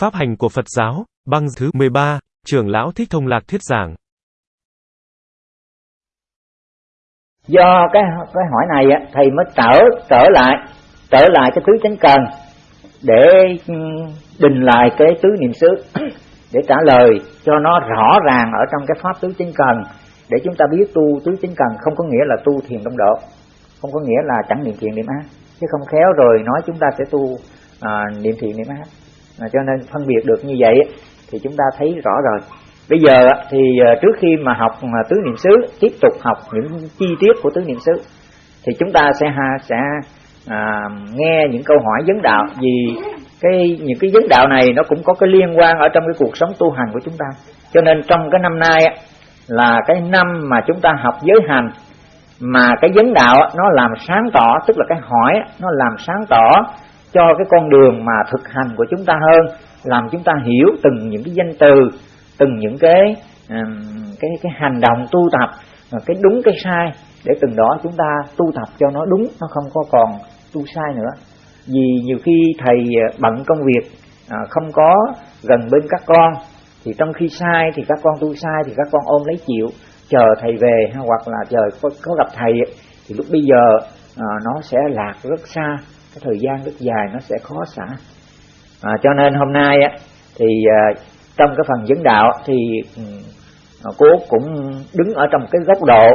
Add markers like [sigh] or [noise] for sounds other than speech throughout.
Pháp hành của Phật giáo, băng thứ 13, trưởng lão Thích Thông Lạc thuyết giảng. Do cái cái hỏi này thầy mới trở trở lại trở lại cái tứ chánh cần để ừ, đình lại cái tứ niệm xứ [coughs] để trả lời cho nó rõ ràng ở trong cái pháp tứ chánh cần để chúng ta biết tu tứ chánh cần không có nghĩa là tu thiền đông độ không có nghĩa là chẳng niệm thiền niệm ác chứ không khéo rồi nói chúng ta sẽ tu à, niệm thiền niệm ác à, cho nên phân biệt được như vậy thì chúng ta thấy rõ rồi. Bây giờ thì ờ, trước khi mà học ờ, tứ niệm xứ tiếp tục học những chi tiết của tứ niệm xứ thì chúng ta sẽ ha sẽ à, nghe những câu hỏi vấn đạo. Vì cái những cái vấn đạo này nó cũng có cái liên quan ở trong cái cuộc sống tu hành của chúng ta. Cho nên trong cái năm nay là cái năm mà chúng ta học giới hành mà cái vấn đạo nó làm sáng tỏ tức là cái hỏi nó làm sáng tỏ cho cái con đường mà thực hành của chúng ta hơn làm chúng ta hiểu từng những cái danh từ từng những cái cái cái hành động tu tập cái đúng cái sai để từng đó chúng ta tu tập cho nó đúng nó không có còn tu sai nữa. Vì nhiều khi thầy ờ, bận công việc à, không có gần bên các con thì trong khi sai thì các con tu sai thì các con ôm lấy chịu chờ thầy về hoặc là chờ có, có gặp thầy thì lúc bây giờ ờ, nó sẽ lạc rất xa cái thời gian rất dài nó sẽ khó xả. À, cho nên hôm nay á, thì à, trong cái phần dẫn đạo thì ừ, à, cô cũng đứng ở trong cái góc độ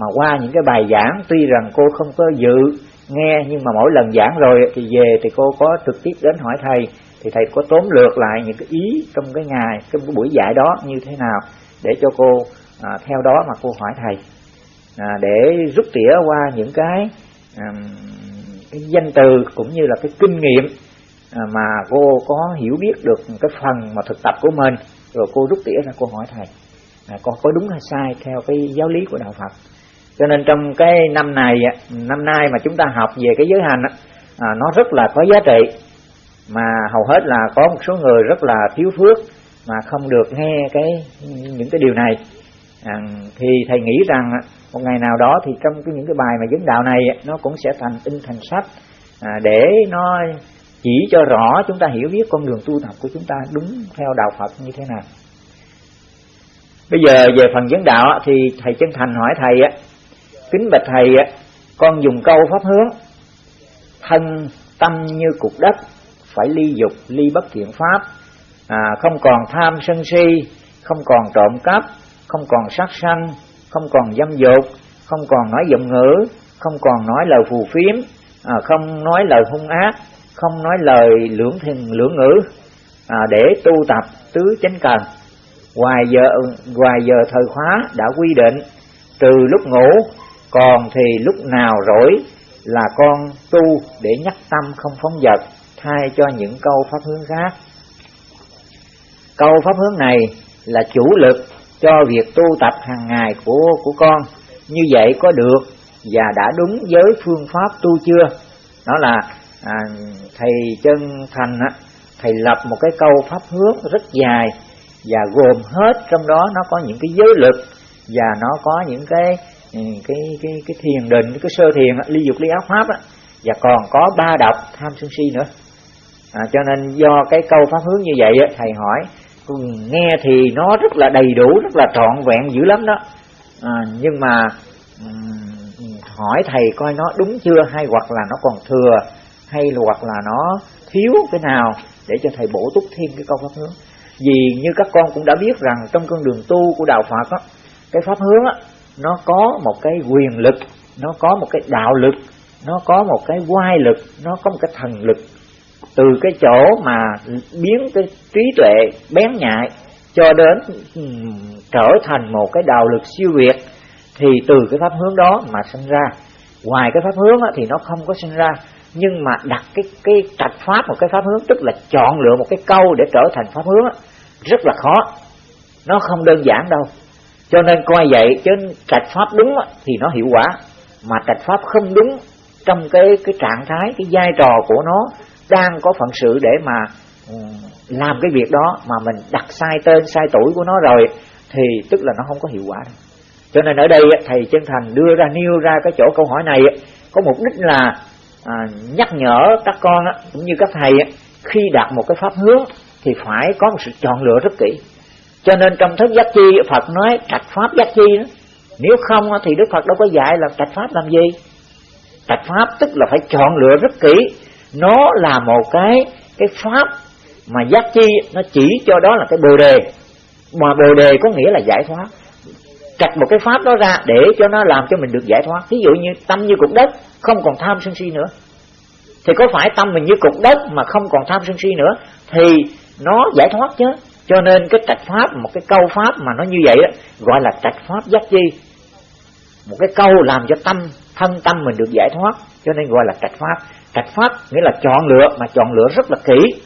mà qua những cái bài giảng tuy rằng cô không có dự nghe nhưng mà mỗi lần giảng rồi thì về thì cô có trực tiếp đến hỏi thầy thì thầy có tóm lược lại những cái ý trong cái ngày cái buổi dạy đó như thế nào để cho cô à, theo đó mà cô hỏi thầy. À, để rút tỉa qua những cái à, cái danh từ cũng như là cái kinh nghiệm à, mà cô có hiểu biết được cái phần mà thực tập của mình. Rồi cô rút tỉa ra cô hỏi thầy à, con có đúng hay sai theo cái giáo lý của đạo Phật? Cho nên trong cái năm này năm nay mà chúng ta học về cái giới hành à, nó rất là có giá trị. Mà hầu hết là có một số người rất là thiếu phước mà không được nghe cái những cái điều này à, thì thầy nghĩ rằng à, một ngày nào đó thì trong cái những cái bài mà vấn đạo này nó cũng sẽ thành in thành sách à, để nó chỉ cho rõ chúng ta hiểu biết con đường tu tập của chúng ta đúng theo đạo Phật như thế nào. Bây giờ về phần vấn đạo thì thầy chân thành hỏi thầy á kính bạch thầy con dùng câu pháp hướng thân tâm như cục đất phải ly dục ly bất thiện pháp à, không còn tham sân si không còn trộm cắp không còn sát sanh không còn dâm dục không còn nói giọng ngữ không còn nói lời phù phiếm à, không nói lời hung ác không nói lời lưỡng thiền lưỡng ngữ à, để tu tập tứ chánh cần. Ngoài giờ ngoài giờ thời khóa đã quy định trừ lúc ngủ còn thì lúc nào rỗi là con tu để nhắc tâm không phóng dật thay cho những câu pháp hướng khác. Câu pháp hướng này là chủ lực cho việc tu tập hàng ngày của của con. Như vậy có được và đã đúng với phương pháp tu chưa? Đó là à, thầy chân thành á thầy lập một cái câu pháp hướng rất dài và gồm hết trong đó nó có những cái giới lực và nó có những cái ừ, cái cái cái thiền định cái sơ thiền ly dục ly áo pháp á. Và còn có ba độc tham sân si nữa. À, cho nên do cái câu pháp hướng như vậy á, thầy hỏi nghe thì nó rất là đầy đủ rất là trọn vẹn dữ lắm đó. À, nhưng mà hỏi thầy coi nó đúng chưa hay hoặc là nó còn thừa hay là hoặc là nó thiếu cái nào để cho thầy bổ túc thêm cái câu pháp hướng. Vì như các con cũng đã biết rằng trong con đường tu của đạo Phật á, cái pháp hướng á, nó có một cái quyền lực nó có một cái đạo lực nó có một cái quai lực nó có một cái thần lực từ cái chỗ mà biến cái trí tuệ bén nhạy cho đến ừ, trở thành một cái đạo lực siêu việt, thì từ cái pháp hướng đó mà sinh ra. Ngoài cái pháp hướng thì nó không có sinh ra, nhưng mà đặt cái cái trạch pháp một cái pháp hướng, tức là chọn lựa một cái câu để trở thành pháp hướng rất là khó. Nó không đơn giản đâu. Cho nên coi vậy, chứ trạch pháp đúng thì nó hiệu quả. Mà trạch pháp không đúng trong cái cái trạng thái, cái vai trò của nó đang có phận sự để mà ừ, làm cái việc đó mà mình đặt sai tên sai tuổi của nó rồi thì tức là nó không có hiệu quả đâu. cho nên ở đây thầy chân thành đưa ra nêu ra cái chỗ câu hỏi này có mục đích là à, nhắc nhở các con cũng như các thầy khi đặt một cái pháp hướng thì phải có một sự chọn lựa rất kỹ. Cho nên trong thức giác chi Phật nói trạch pháp giác chi đó. Nếu không thì Đức Phật đâu có dạy là trạch pháp làm gì. Trạch pháp tức là phải chọn lựa rất kỹ nó là một cái cái pháp mà giác chi nó chỉ cho đó là cái bồ đề. Mà bồ đề có nghĩa là giải thoát. Chặt một cái pháp đó ra để cho nó làm cho mình được giải thoát. Ví dụ như tâm như cục đất không còn tham sân si nữa. Thì có phải tâm mình như cục đất mà không còn tham sân si nữa? Thì nó giải thoát chứ. Cho nên cái trạch pháp một cái câu pháp mà nó như vậy đó, gọi là trạch pháp giác chi. Một cái câu làm cho tâm thân tâm mình được giải thoát. Cho nên gọi là trạch pháp cách pháp nghĩa là chọn lựa mà chọn lựa rất là kỹ.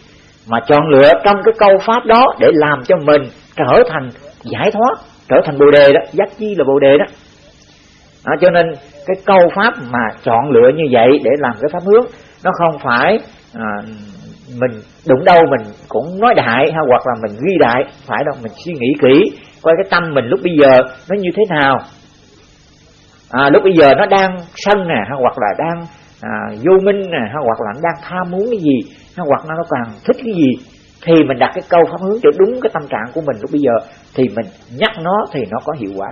Mà chọn lựa trong cái câu pháp đó để làm cho mình trở thành giải thoát trở thành bồ đề đó giác chi là bồ đề đó. À, cho nên cái câu pháp mà chọn lựa như vậy để làm cái pháp hướng nó không phải à, mình đụng đâu mình cũng nói đại hay hoặc là mình ghi đại phải đâu mình suy nghĩ kỹ coi cái tâm mình lúc bây giờ nó như thế nào. À, lúc bây giờ nó đang sân nè hay hoặc là đang à, vô minh nè hay hoặc là nó đang tham muốn cái gì hay hoặc là nó càng thích cái gì thì mình đặt cái câu pháp hướng cho đúng cái tâm trạng của mình lúc bây giờ thì mình nhắc nó thì nó có hiệu quả.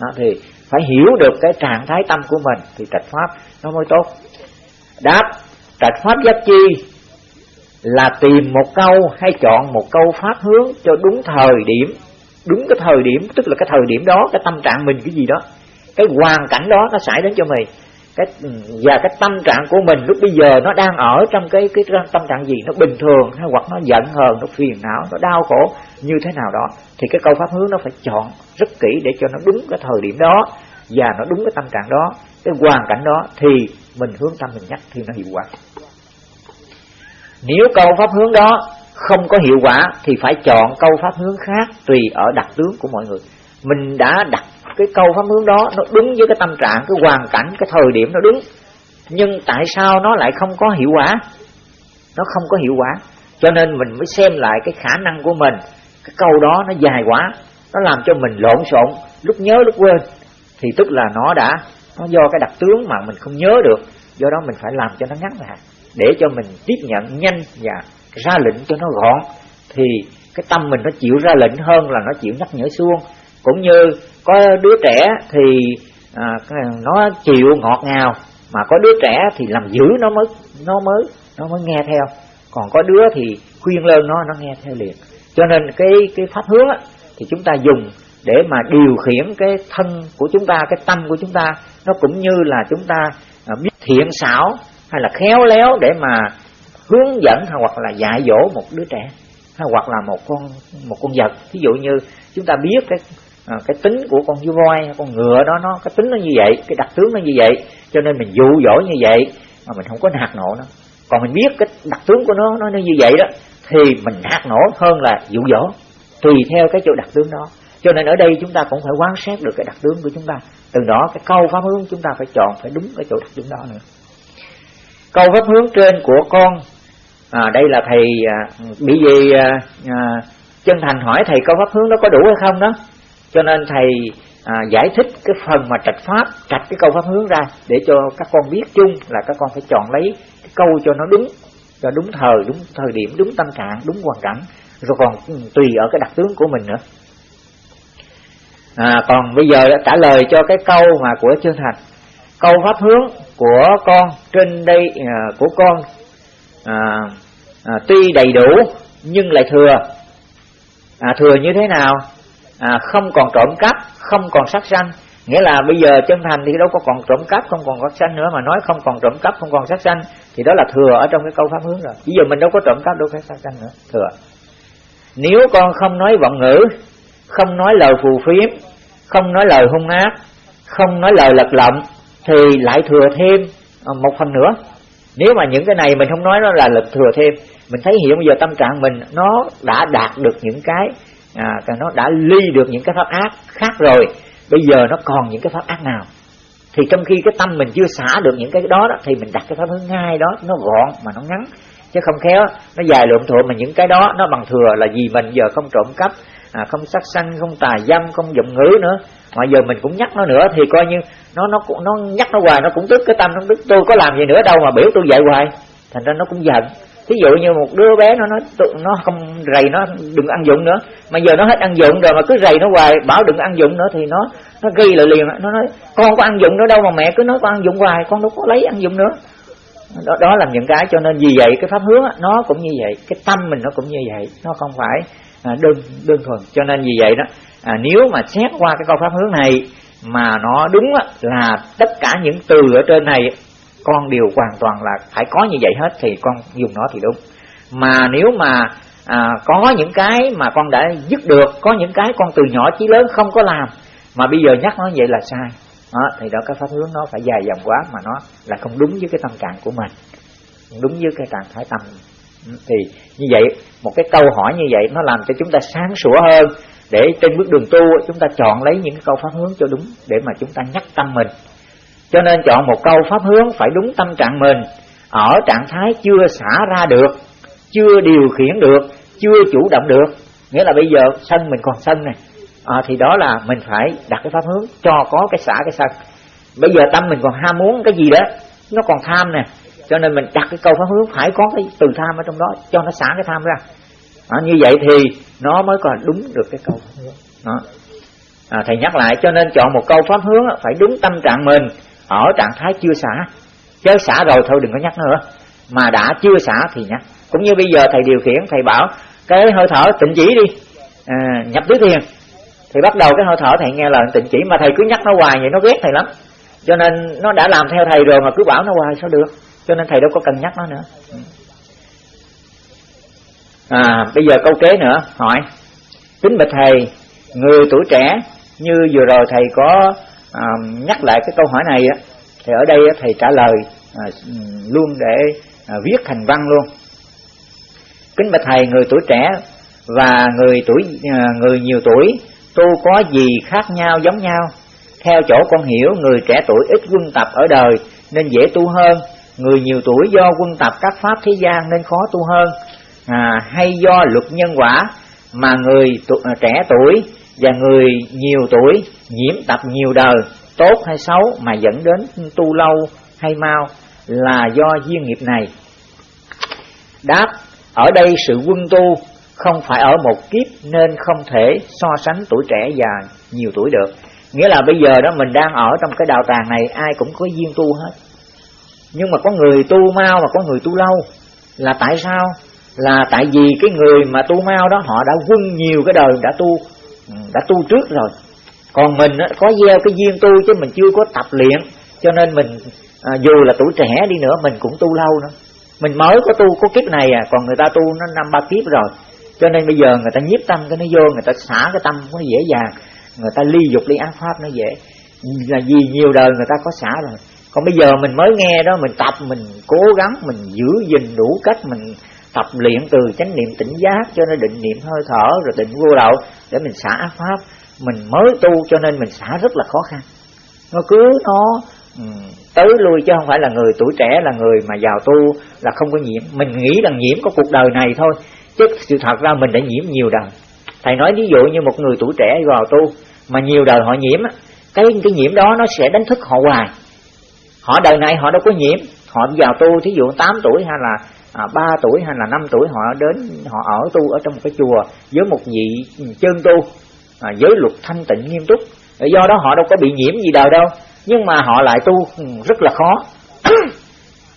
Đó, thì phải hiểu được cái trạng thái tâm của mình thì trạch pháp nó mới tốt. Đáp trạch pháp giác chi là tìm một câu hay chọn một câu pháp hướng cho đúng thời điểm đúng cái thời điểm tức là cái thời điểm đó cái tâm trạng mình cái gì đó cái hoàn cảnh đó nó xảy đến cho mình cái, và cái tâm trạng của mình lúc bây giờ nó đang ở trong cái cái tâm trạng gì? Nó bình thường hay hoặc nó giận hờn, nó phiền não, nó đau khổ như thế nào đó. Thì cái câu pháp hướng nó phải chọn rất kỹ để cho nó đúng cái thời điểm đó và nó đúng cái tâm trạng đó, cái hoàn cảnh đó thì mình hướng tâm mình nhắc thì nó hiệu quả. Nếu câu pháp hướng đó không có hiệu quả thì phải chọn câu pháp hướng khác tùy ở đặc tướng của mọi người mình đã đặt cái câu pháp hướng đó, nó đúng với cái tâm trạng, cái hoàn cảnh, cái thời điểm nó đúng nhưng tại sao nó lại không có hiệu quả? Nó không có hiệu quả. Cho nên mình mới xem lại cái khả năng của mình. Cái câu đó nó dài quá, nó làm cho mình lộn xộn, lúc nhớ lúc quên. Thì tức là nó đã, nó do cái đặc tướng mà mình không nhớ được. Do đó mình phải làm cho nó ngắn lại. Để cho mình tiếp nhận nhanh và ra lệnh cho nó gọn. Thì cái tâm mình nó chịu ra lệnh hơn là nó chịu nhắc nhở xuông cũng như có đứa trẻ thì à, nó chịu ngọt ngào mà có đứa trẻ thì làm dữ nó mới nó mới nó mới nghe theo. Còn có đứa thì khuyên lên nó nó nghe theo liền. Cho nên cái cái pháp hướng á, thì chúng ta dùng để mà điều khiển cái thân của chúng ta cái tâm của chúng ta. Nó cũng như là chúng ta à, biết thiện xảo hay là khéo léo để mà hướng dẫn hay hoặc là dạy dỗ một đứa trẻ hay hoặc là một con một con vật. Ví dụ như chúng ta biết cái à, cái tính của con voi con ngựa đó nó cái tính nó như vậy cái đặc tướng nó như vậy cho nên mình dụ dỗ như vậy mà mình không có nạt nộ nó. Còn mình biết cái đặc tướng của nó nó như vậy đó thì mình nạt nổ hơn là dụ dỗ tùy theo cái chỗ đặc tướng đó. Cho nên ở đây chúng ta cũng phải quan sát được cái đặc tướng của chúng ta. Từ đó cái câu pháp hướng chúng ta phải chọn phải đúng cái chỗ đặc tướng đó nữa. Câu pháp hướng trên của con à, đây là thầy à, bị gì à, à, chân thành hỏi thầy câu pháp hướng đó có đủ hay không đó? Cho nên thầy à, giải thích cái phần mà trạch pháp trạch cái câu pháp hướng ra để cho các con biết chung là các con phải chọn lấy cái câu cho nó đúng cho đúng thời đúng thời điểm đúng tâm trạng đúng hoàn cảnh. Rồi còn ừ, tùy ở cái đặc tướng của mình nữa. À, còn bây giờ đã trả lời cho cái câu mà của chương thành. Câu pháp hướng của con trên đây à, của con à, à, tuy đầy đủ nhưng lại thừa. À, thừa như thế nào? À, không còn trộm cắp không còn sát sanh. Nghĩa là bây giờ chân thành thì đâu có còn trộm cắp không còn sát sanh nữa. Mà nói không còn trộm cắp không còn sát sanh thì đó là thừa ở trong cái câu pháp hướng rồi. Bây giờ mình đâu có trộm cắp đâu có sát sanh nữa. Thừa. Nếu con không nói vọng ngữ không nói lời phù phiếm không nói lời hung ác không nói lời lật lọng thì lại thừa thêm à, một phần nữa. Nếu mà những cái này mình không nói nó là lực thừa thêm. Mình thấy hiện bây giờ tâm trạng mình nó đã đạt được những cái à, nó đã ly được những cái pháp ác khác rồi bây giờ nó còn những cái pháp ác nào? Thì trong khi cái tâm mình chưa xả được những cái đó, đó thì mình đặt cái pháp hướng ngay đó nó gọn mà nó ngắn. Chứ không khéo nó dài lộn thuộn mà những cái đó nó bằng thừa là vì mình giờ không trộm cắp à, không sát sanh không tà dâm không dụng ngữ nữa. Mà giờ mình cũng nhắc nó nữa thì coi như nó nó nó nhắc nó hoài nó cũng tức cái tâm nó tức tôi có làm gì nữa đâu mà biểu tôi dạy hoài. Thành ra nó cũng giận thí dụ như một đứa bé nó nói nó không rầy nó đừng ăn dụng nữa. Mà giờ nó hết ăn dụng rồi mà cứ rầy nó hoài bảo đừng ăn dụng nữa thì nó nó ghi lại liền. Nó nói con có ăn dụng nữa đâu mà mẹ cứ nói con ăn dụng hoài con đâu có lấy ăn dụng nữa. Đó, đó là những cái cho nên vì vậy cái pháp hướng nó cũng như vậy cái tâm mình nó cũng như vậy. Nó không phải à, đơn đơn thuần. Cho nên vì vậy đó à, nếu mà xét qua cái câu pháp hướng này mà nó đúng là tất cả những từ ở trên này con đều hoàn toàn là phải có như vậy hết thì con dùng nó thì đúng. Mà nếu mà à, có những cái mà con đã dứt được có những cái con từ nhỏ chí lớn không có làm mà bây giờ nhắc nó vậy là sai. Đó, thì đó cái pháp hướng nó phải dài dòng quá mà nó là không đúng với cái tâm trạng của mình đúng với cái trạng thái tâm. Ừ, thì như vậy một cái câu hỏi như vậy nó làm cho chúng ta sáng sủa hơn để trên bước đường tu chúng ta chọn lấy những cái câu pháp hướng cho đúng để mà chúng ta nhắc tâm mình cho nên chọn một câu pháp hướng phải đúng tâm trạng mình. Ở trạng thái chưa xả ra được chưa điều khiển được chưa chủ động được. Nghĩa là bây giờ sân mình còn sân này. À, thì đó là mình phải đặt cái pháp hướng cho có cái xả cái sân. Bây giờ tâm mình còn ham muốn cái gì đó nó còn tham nè. Cho nên mình đặt cái câu pháp hướng phải có cái từ tham ở trong đó cho nó xả cái tham ra. À, như vậy thì nó mới còn đúng được cái câu pháp hướng. Đó. À, thầy nhắc lại cho nên chọn một câu pháp hướng phải đúng tâm trạng mình ở trạng thái chưa xả. Chứ xả rồi thôi đừng có nhắc nữa. Mà đã chưa xả thì nhắc. Cũng như bây giờ thầy điều khiển thầy bảo cái hơi thở tịnh chỉ đi. À, nhập tứ thiền thì bắt đầu cái hơi thở thầy nghe lời tịnh chỉ mà thầy cứ nhắc nó hoài vậy nó ghét thầy lắm. Cho nên nó đã làm theo thầy rồi mà cứ bảo nó hoài sao được? Cho nên thầy đâu có cần nhắc nó nữa. À bây giờ câu kế nữa hỏi. Kính bạch thầy người tuổi trẻ như vừa rồi thầy có à, nhắc lại cái câu hỏi này á thì ở đây thầy trả lời à, luôn để à, viết thành văn luôn. Kính bạch thầy người tuổi trẻ và người tuổi à, người nhiều tuổi tu có gì khác nhau giống nhau? Theo chỗ con hiểu người trẻ tuổi ít quân tập ở đời nên dễ tu hơn. Người nhiều tuổi do quân tập các pháp thế gian nên khó tu hơn. À, hay do luật nhân quả mà người tu, à, trẻ tuổi và người nhiều tuổi, nhiễm tập nhiều đời, tốt hay xấu mà dẫn đến tu lâu hay mau là do duyên nghiệp này. Đáp, ở đây sự quân tu không phải ở một kiếp nên không thể so sánh tuổi trẻ và nhiều tuổi được. Nghĩa là bây giờ đó mình đang ở trong cái đạo tràng này, ai cũng có duyên tu hết. Nhưng mà có người tu mau mà có người tu lâu, là tại sao? Là tại vì cái người mà tu mau đó, họ đã quân nhiều cái đời đã tu Ừ. đã tu trước rồi. Còn mình có gieo cái duyên tu chứ mình chưa có tập luyện. Cho nên mình à, dù là tuổi trẻ đi nữa mình cũng tu lâu nữa. Mình mới có tu có kiếp này à còn người ta tu nó năm ba kiếp rồi. Cho nên bây giờ người ta nhiếp tâm cái nó vô người ta xả cái tâm nó dễ dàng. Người ta ly dục ly ác pháp nó dễ. Là vì nhiều đời người ta có xả rồi. Còn bây giờ mình mới nghe đó mình tập mình cố gắng mình giữ gìn đủ cách mình tập luyện từ chánh niệm tỉnh giác cho nó định niệm hơi thở rồi định vô đậu để mình xả ác pháp. Mình mới tu cho nên mình xả rất là khó khăn. Nó cứ nó ừ, tới lui chứ không phải là người tuổi trẻ, là người mà vào tu là không có nhiễm. Mình nghĩ rằng nhiễm có cuộc đời này thôi, chứ sự thật ra mình đã nhiễm nhiều đời. Thầy nói ví dụ như một người tuổi trẻ vào tu mà nhiều đời họ nhiễm cái cái nhiễm đó nó sẽ đánh thức họ hoài. Họ đời này họ đâu có nhiễm. Họ vào tu thí dụ 8 tuổi hay là à, 3 tuổi hay là 5 tuổi họ đến họ ở tu ở trong một cái chùa với một vị chân tu à, giới luật thanh tịnh nghiêm túc. Do đó họ đâu có bị nhiễm gì đời đâu nhưng mà họ lại tu ừ, rất là khó. [coughs]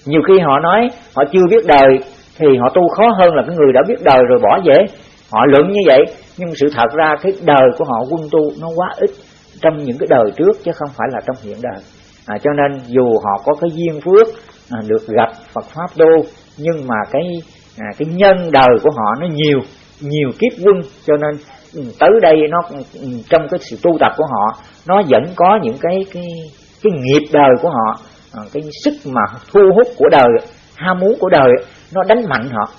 Nhiều khi họ nói họ chưa biết đời thì họ tu khó hơn là cái người đã biết đời rồi bỏ dễ họ luận như vậy nhưng sự thật ra cái đời của họ quân tu nó quá ít trong những cái đời trước chứ không phải là trong hiện đời. À, cho nên dù họ có cái duyên phước à, được gặp Phật pháp tu nhưng mà cái à, cái nhân đời của họ nó nhiều nhiều kiếp quân cho nên ừ, tới đây nó ừ, ừ, trong cái sự tu tập của họ nó vẫn có những cái cái cái nghiệp đời của họ à, cái sức mà thu hút của đời ham muốn của đời nó đánh mạnh họ.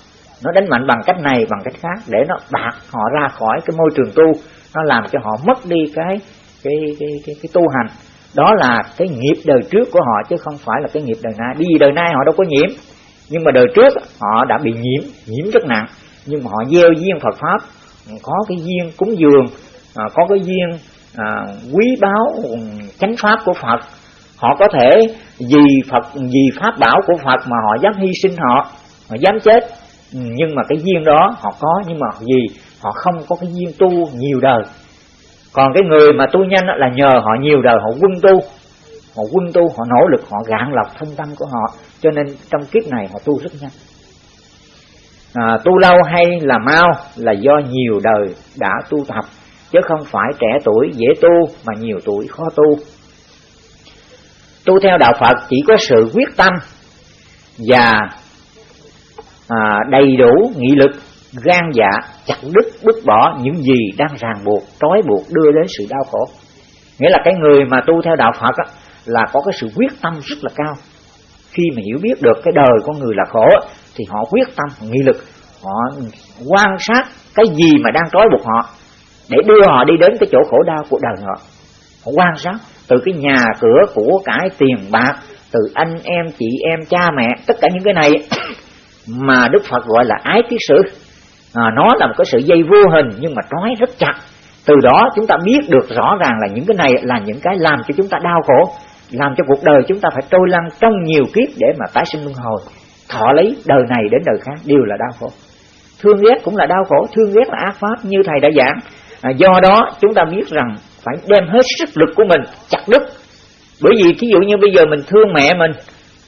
Nó đánh mạnh bằng cách này bằng cách khác để nó bạc họ ra khỏi cái môi trường tu. Nó làm cho họ mất đi cái cái cái cái, cái tu hành. Đó là cái nghiệp đời trước của họ chứ không phải là cái nghiệp đời nay. Vì đời nay họ đâu có nhiễm nhưng mà đời trước họ đã bị nhiễm nhiễm rất nặng. Nhưng mà họ gieo duyên Phật pháp. Có cái duyên cúng dường à, có cái duyên à, quý báu ừ, chánh pháp của Phật. Họ có thể vì Phật vì pháp bảo của Phật mà họ dám hy sinh họ họ dám chết. Nhưng mà cái duyên đó họ có nhưng mà gì họ không có cái duyên tu nhiều đời. Còn cái người mà tu nhanh là nhờ họ nhiều đời họ quân tu họ quân tu họ nỗ lực họ gạn lọc thân tâm của họ. Cho nên trong kiếp này họ tu rất nhanh. À, tu lâu hay là mau là do nhiều đời đã tu tập. Chứ không phải trẻ tuổi dễ tu mà nhiều tuổi khó tu. Tu theo đạo phật chỉ có sự quyết tâm và à, đầy đủ nghị lực gan dạ chặt đứt bứt bỏ những gì đang ràng buộc trói buộc đưa đến sự đau khổ. Nghĩa là cái người mà tu theo đạo phật á, là có cái sự quyết tâm rất là cao. Khi mà hiểu biết được cái đời con người là khổ thì họ quyết tâm nghị lực họ quan sát cái gì mà đang trói buộc họ để đưa họ đi đến cái chỗ khổ đau của đời họ. Họ quan sát từ cái nhà cửa của cải tiền bạc từ anh em chị em cha mẹ tất cả những cái này [coughs] mà đức phật gọi là ái tiết sử. À, nó là một cái sự dây vô hình nhưng mà trói rất chặt. Từ đó chúng ta biết được rõ ràng là những cái này là những cái làm cho chúng ta đau khổ làm cho cuộc đời chúng ta phải trôi lăn trong nhiều kiếp để mà tái sinh luân hồi. Thọ lấy đời này đến đời khác đều là đau khổ. Thương ghét cũng là đau khổ thương ghét là ác pháp như thầy đã giảng. À, do đó chúng ta biết rằng phải đem hết sức lực của mình chặt đứt. Bởi vì thí dụ như bây giờ mình thương mẹ mình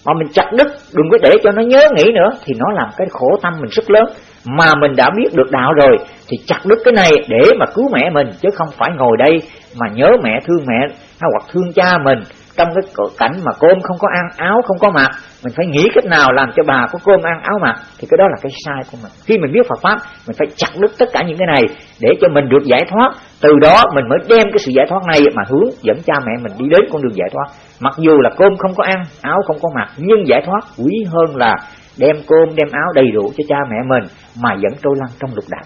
mà mình chặt đứt đừng có để cho nó nhớ nghĩ nữa thì nó làm cái khổ tâm mình rất lớn. Mà mình đã biết được đạo rồi thì chặt đứt cái này để mà cứu mẹ mình chứ không phải ngồi đây mà nhớ mẹ thương mẹ hay hoặc thương cha mình trong cái cảnh mà cơm không có ăn áo không có mặc mình phải nghĩ cách nào làm cho bà có cơm ăn áo mặc thì cái đó là cái sai của mình. Khi mình biết Phật pháp mình phải chặt đứt tất cả những cái này để cho mình được giải thoát. Từ đó mình mới đem cái sự giải thoát này mà hướng dẫn cha mẹ mình đi đến con đường giải thoát. Mặc dù là cơm không có ăn áo không có mặc nhưng giải thoát quý hơn là đem cơm đem áo đầy đủ cho cha mẹ mình mà vẫn trôi lăn trong lục đạo.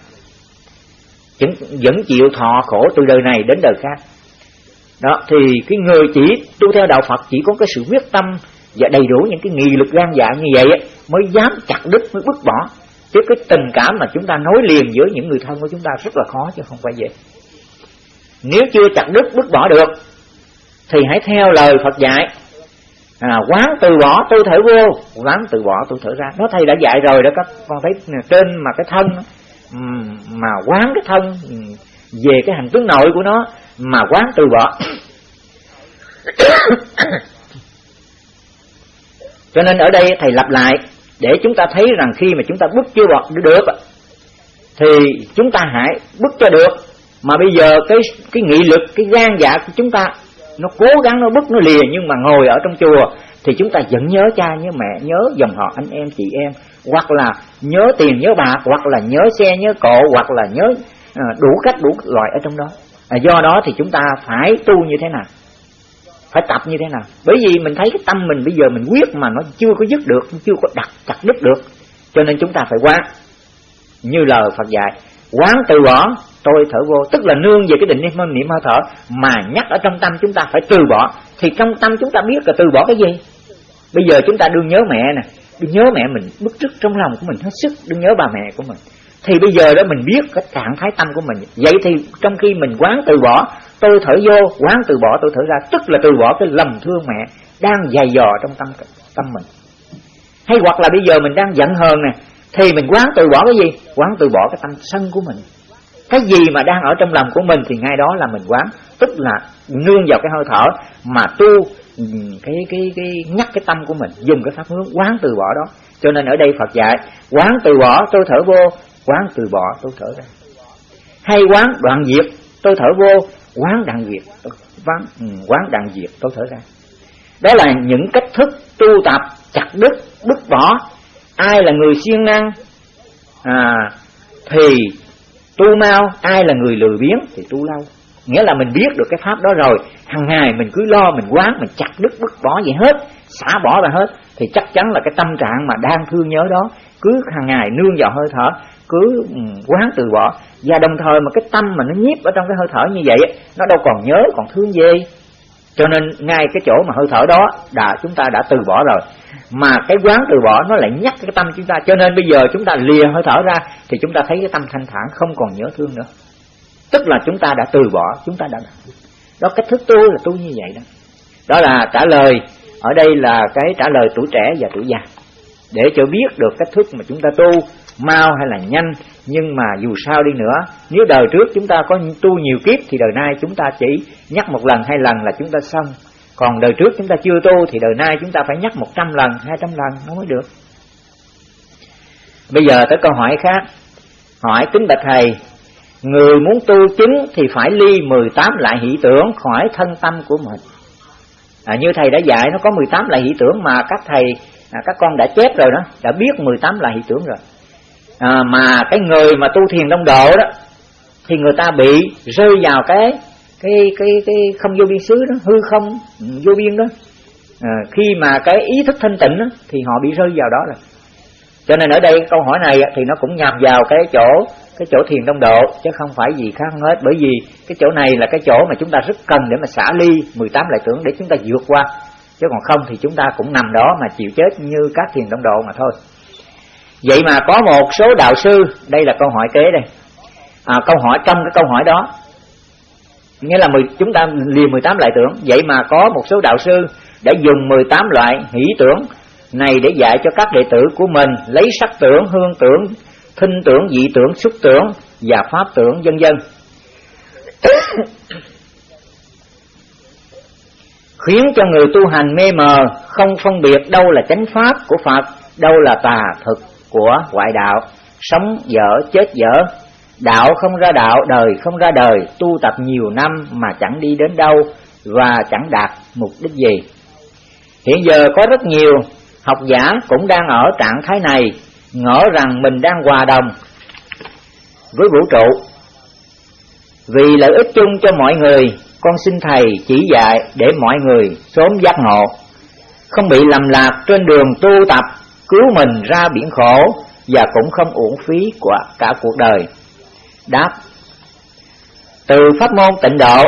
Vẫn, vẫn chịu thọ khổ từ đời này đến đời khác đó thì cái người chỉ tu theo đạo Phật chỉ có cái sự quyết tâm và đầy đủ những cái nghị lực gan dạ như vậy mới dám chặt đứt mới bứt bỏ. Chứ cái tình cảm mà chúng ta nối liền với những người thân của chúng ta rất là khó chứ không phải dễ. Nếu chưa chặt đứt bứt bỏ được thì hãy theo lời Phật dạy. À, quán từ bỏ tôi thở vô quán từ bỏ tôi thở ra. Nó thầy đã dạy rồi đó các con thấy trên mà cái thân mà quán cái thân về cái hành tướng nội của nó mà quán từ bỏ. [coughs] Cho nên ở đây thầy lặp lại, để chúng ta thấy rằng khi mà chúng ta bước chưa bọt được thì chúng ta hãy bước cho được. Mà bây giờ cái cái nghị lực, cái gan dạ của chúng ta, nó cố gắng, nó bước nó lìa, nhưng mà ngồi ở trong chùa, thì chúng ta vẫn nhớ cha, nhớ mẹ, nhớ dòng họ, anh em, chị em, hoặc là nhớ tiền, nhớ bạc, hoặc là nhớ xe, nhớ cộ hoặc là nhớ à, đủ cách, đủ loại ở trong đó à, do đó thì chúng ta phải tu như thế nào? Phải tập như thế nào? Bởi vì mình thấy cái tâm mình bây giờ mình quyết mà nó chưa có dứt được chưa có đặt chặt đứt được cho nên chúng ta phải quán. Như lời Phật dạy quán từ bỏ tôi thở vô. Tức là nương về cái định niệm niệm hơi thở mà nhắc ở trong tâm chúng ta phải từ bỏ. Thì trong tâm chúng ta biết là từ bỏ cái gì? Bây giờ chúng ta đương nhớ mẹ nè. Đương nhớ mẹ mình bức rứt trong lòng của mình hết sức. Đương nhớ bà mẹ của mình thì bây giờ đó mình biết cái trạng thái tâm của mình. Vậy thì trong khi mình quán từ bỏ, tôi thở vô, quán từ bỏ, tôi thở ra. Tức là từ bỏ cái lầm thương mẹ đang dày dò trong tâm tâm mình. Hay hoặc là bây giờ mình đang giận hờn nè, thì mình quán từ bỏ cái gì? Quán từ bỏ cái tâm sân của mình. Cái gì mà đang ở trong lòng của mình thì ngay đó là mình quán. Tức là nương vào cái hơi thở mà tu cái cái cái nhắc cái tâm của mình, dùng cái pháp hướng quán từ bỏ đó. Cho nên ở đây Phật dạy, quán từ bỏ, tôi thở vô quán từ bỏ tôi thở ra. Hay quán. Đoạn diệt tôi thở vô. Quán đoạn diệt tôi quán, ừ, quán đoạn diệt tôi thở ra. Đó là những cách thức tu tập chặt đứt bứt bỏ. Ai là người siêng năng à, thì tu mau. Ai là người lười biếng thì tu lâu. Nghĩa là mình biết được cái pháp đó rồi. Hàng ngày mình cứ lo mình quán mình chặt đứt bứt bỏ gì hết xả bỏ ra hết, thì chắc chắn là cái tâm trạng mà đang thương nhớ đó cứ hàng ngày nương vào hơi thở, cứ ừ, quán từ bỏ. Và đồng thời mà cái tâm mà nó nhiếp ở trong cái hơi thở như vậy nó đâu còn nhớ, còn thương gì. Cho nên ngay cái chỗ mà hơi thở đó đã, chúng ta đã từ bỏ rồi. Mà cái quán từ bỏ nó lại nhắc cái tâm chúng ta. Cho nên bây giờ chúng ta lìa hơi thở ra thì chúng ta thấy cái tâm thanh thản không còn nhớ thương nữa. Tức là chúng ta đã từ bỏ, chúng ta đã đó cách thức tu là tu như vậy đó. Đó là trả lời ở đây là cái trả lời tuổi trẻ và tuổi già. Để cho biết được cách thức mà chúng ta tu, mau hay là nhanh, nhưng mà dù sao đi nữa, nếu đời trước chúng ta có tu nhiều kiếp thì đời nay chúng ta chỉ nhắc một lần, hai lần là chúng ta xong. Còn đời trước chúng ta chưa tu thì đời nay chúng ta phải nhắc một trăm lần, hai trăm lần nó mới được. Bây giờ tới câu hỏi khác. Hỏi kính bạch thầy, người muốn tu chứng thì phải ly 18 lại hỷ tưởng khỏi thân tâm của mình à, như thầy đã dạy nó có 18 loại hỷ tưởng mà các thầy à, các con đã chép rồi đó đã biết 18 loại hỷ tưởng rồi. À, mà cái người mà tu thiền đông độ đó thì người ta bị rơi vào cái cái cái cái không vô biên xứ đó hư không ừ, vô biên đó. À, khi mà cái ý thức thanh tịnh đó, thì họ bị rơi vào đó rồi. Cho nên ở đây câu hỏi này thì nó cũng nhập vào cái chỗ cái chỗ thiền đông độ chứ không phải gì khác hết. Bởi vì cái chỗ này là cái chỗ mà chúng ta rất cần để mà xả ly 18 lại tưởng để chúng ta vượt qua. Chứ còn không thì chúng ta cũng nằm đó mà chịu chết như các thiền đông độ mà thôi. Vậy mà có một số đạo sư đây là câu hỏi kế đây. À, câu hỏi trong cái câu hỏi đó nghĩa là 10, chúng ta liền 18 loại tưởng. Vậy mà có một số đạo sư đã dùng 18 loại hỷ tưởng này để dạy cho các đệ tử của mình lấy sắc tưởng hương tưởng thinh tưởng, dị tưởng, xúc tưởng và pháp tưởng vân vân. [coughs] Khiến cho người tu hành mê mờ, không phân biệt đâu là chánh pháp của Phật, đâu là tà thực của ngoại đạo. Sống dở, chết dở. Đạo không ra đạo, đời không ra đời. Tu tập nhiều năm mà chẳng đi đến đâu và chẳng đạt mục đích gì. Hiện giờ có rất nhiều học giả cũng đang ở trạng thái này ngỡ rằng mình đang hòa đồng với vũ trụ. Vì lợi ích chung cho mọi người, con xin thầy chỉ dạy để mọi người sớm giác ngộ, không bị lầm lạc trên đường tu tập, cứu mình ra biển khổ và cũng không uổng phí của cả cuộc đời. Đáp, từ pháp môn tịnh độ